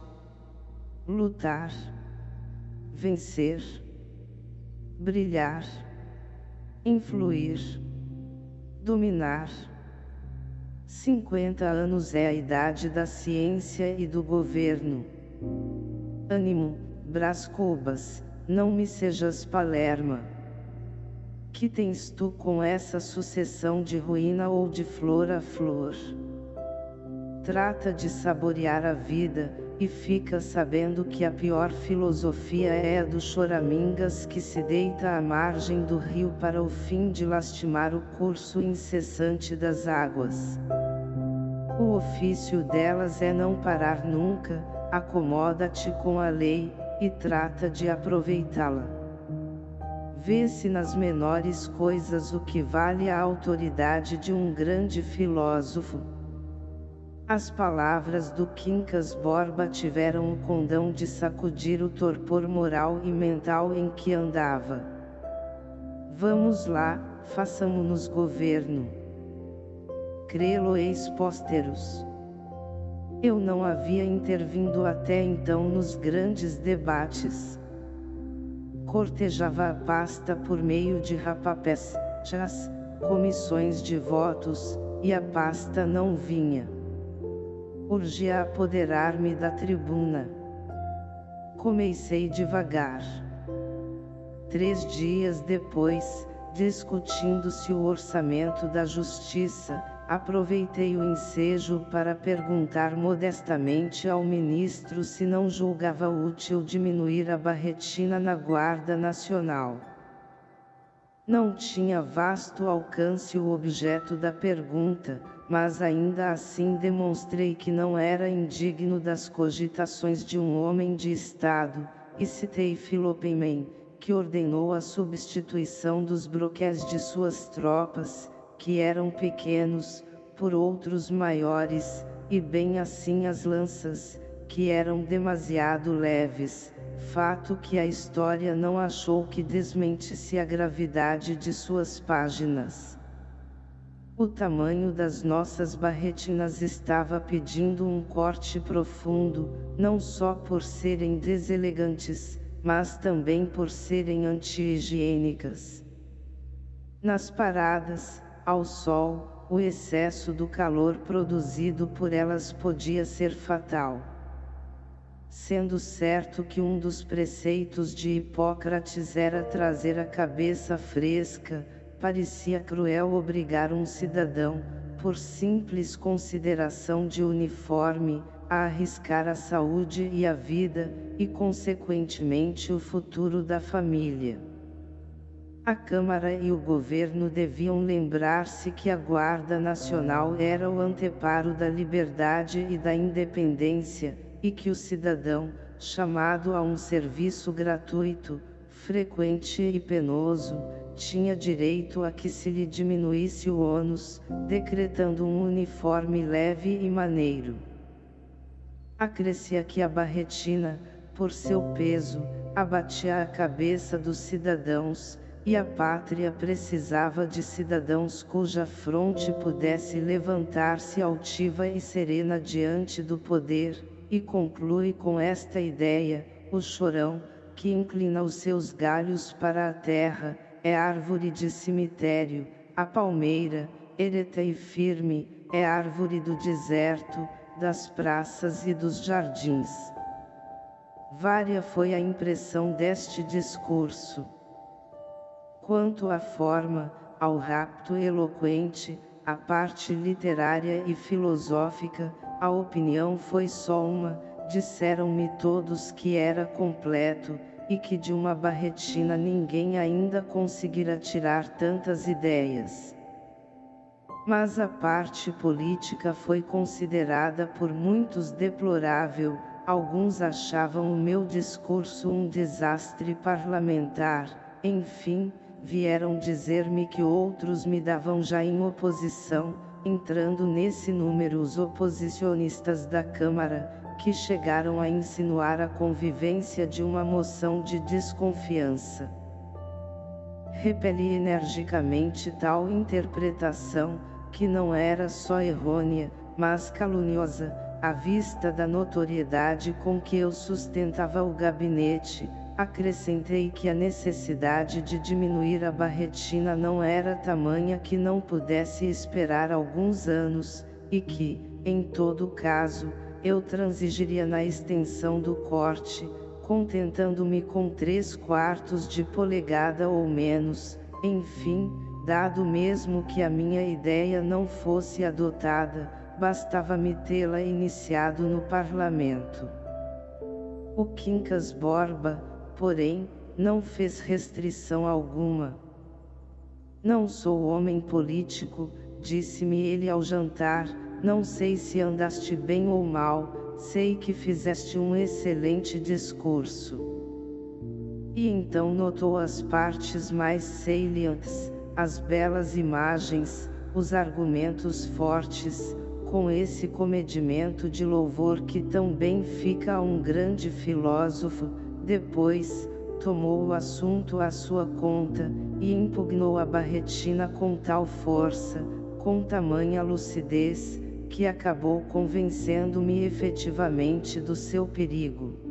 Lutar. Vencer. Brilhar influir, dominar. 50 anos é a idade da ciência e do governo. Ânimo, Brás Cubas, não me sejas Palerma. Que tens tu com essa sucessão de ruína ou de flor a flor? Trata de saborear a vida, e fica sabendo que a pior filosofia é a do choramingas que se deita à margem do rio para o fim de lastimar o curso incessante das águas. O ofício delas é não parar nunca, acomoda-te com a lei, e trata de aproveitá-la. Vê-se nas menores coisas o que vale a autoridade de um grande filósofo, as palavras do Quincas Borba tiveram o condão de sacudir o torpor moral e mental em que andava. Vamos lá, façamos-nos governo. Crê-lo ex pósteros. Eu não havia intervindo até então nos grandes debates. cortejava a pasta por meio de rapapés, chás, comissões de votos, e a pasta não vinha. Urgia apoderar-me da tribuna. Comecei devagar. Três dias depois, discutindo-se o orçamento da justiça, aproveitei o ensejo para perguntar modestamente ao ministro se não julgava útil diminuir a barretina na Guarda Nacional. Não tinha vasto alcance o objeto da pergunta, mas ainda assim demonstrei que não era indigno das cogitações de um homem de Estado, e citei Filopemem, que ordenou a substituição dos broquéis de suas tropas, que eram pequenos, por outros maiores, e bem assim as lanças, que eram demasiado leves, fato que a história não achou que desmentisse a gravidade de suas páginas. O tamanho das nossas barretinas estava pedindo um corte profundo, não só por serem deselegantes, mas também por serem anti-higiênicas. Nas paradas, ao sol, o excesso do calor produzido por elas podia ser fatal. Sendo certo que um dos preceitos de Hipócrates era trazer a cabeça fresca, parecia cruel obrigar um cidadão, por simples consideração de uniforme, a arriscar a saúde e a vida, e consequentemente o futuro da família. A Câmara e o governo deviam lembrar-se que a Guarda Nacional era o anteparo da liberdade e da independência, e que o cidadão, chamado a um serviço gratuito, frequente e penoso, tinha direito a que se lhe diminuísse o ônus, decretando um uniforme leve e maneiro. Acrescia que a barretina, por seu peso, abatia a cabeça dos cidadãos, e a pátria precisava de cidadãos cuja fronte pudesse levantar-se altiva e serena diante do poder, e conclui com esta ideia, o chorão, que inclina os seus galhos para a terra, é árvore de cemitério, a palmeira, ereta e firme, é árvore do deserto, das praças e dos jardins. Vária foi a impressão deste discurso. Quanto à forma, ao rapto eloquente, à parte literária e filosófica, a opinião foi só uma, disseram-me todos que era completo, e que de uma barretina ninguém ainda conseguira tirar tantas ideias. Mas a parte política foi considerada por muitos deplorável, alguns achavam o meu discurso um desastre parlamentar, enfim, vieram dizer-me que outros me davam já em oposição, entrando nesse número os oposicionistas da Câmara, que chegaram a insinuar a convivência de uma moção de desconfiança. Repeli energicamente tal interpretação, que não era só errônea, mas caluniosa, à vista da notoriedade com que eu sustentava o gabinete, acrescentei que a necessidade de diminuir a barretina não era tamanha que não pudesse esperar alguns anos, e que, em todo caso, eu transigiria na extensão do corte, contentando-me com três quartos de polegada ou menos, enfim, Dado mesmo que a minha ideia não fosse adotada, bastava-me tê-la iniciado no parlamento. O Quincas Borba, porém, não fez restrição alguma. Não sou homem político, disse-me ele ao jantar, não sei se andaste bem ou mal, sei que fizeste um excelente discurso. E então notou as partes mais salientes, as belas imagens, os argumentos fortes, com esse comedimento de louvor que tão bem fica a um grande filósofo, depois, tomou o assunto à sua conta, e impugnou a barretina com tal força, com tamanha lucidez, que acabou convencendo-me efetivamente do seu perigo.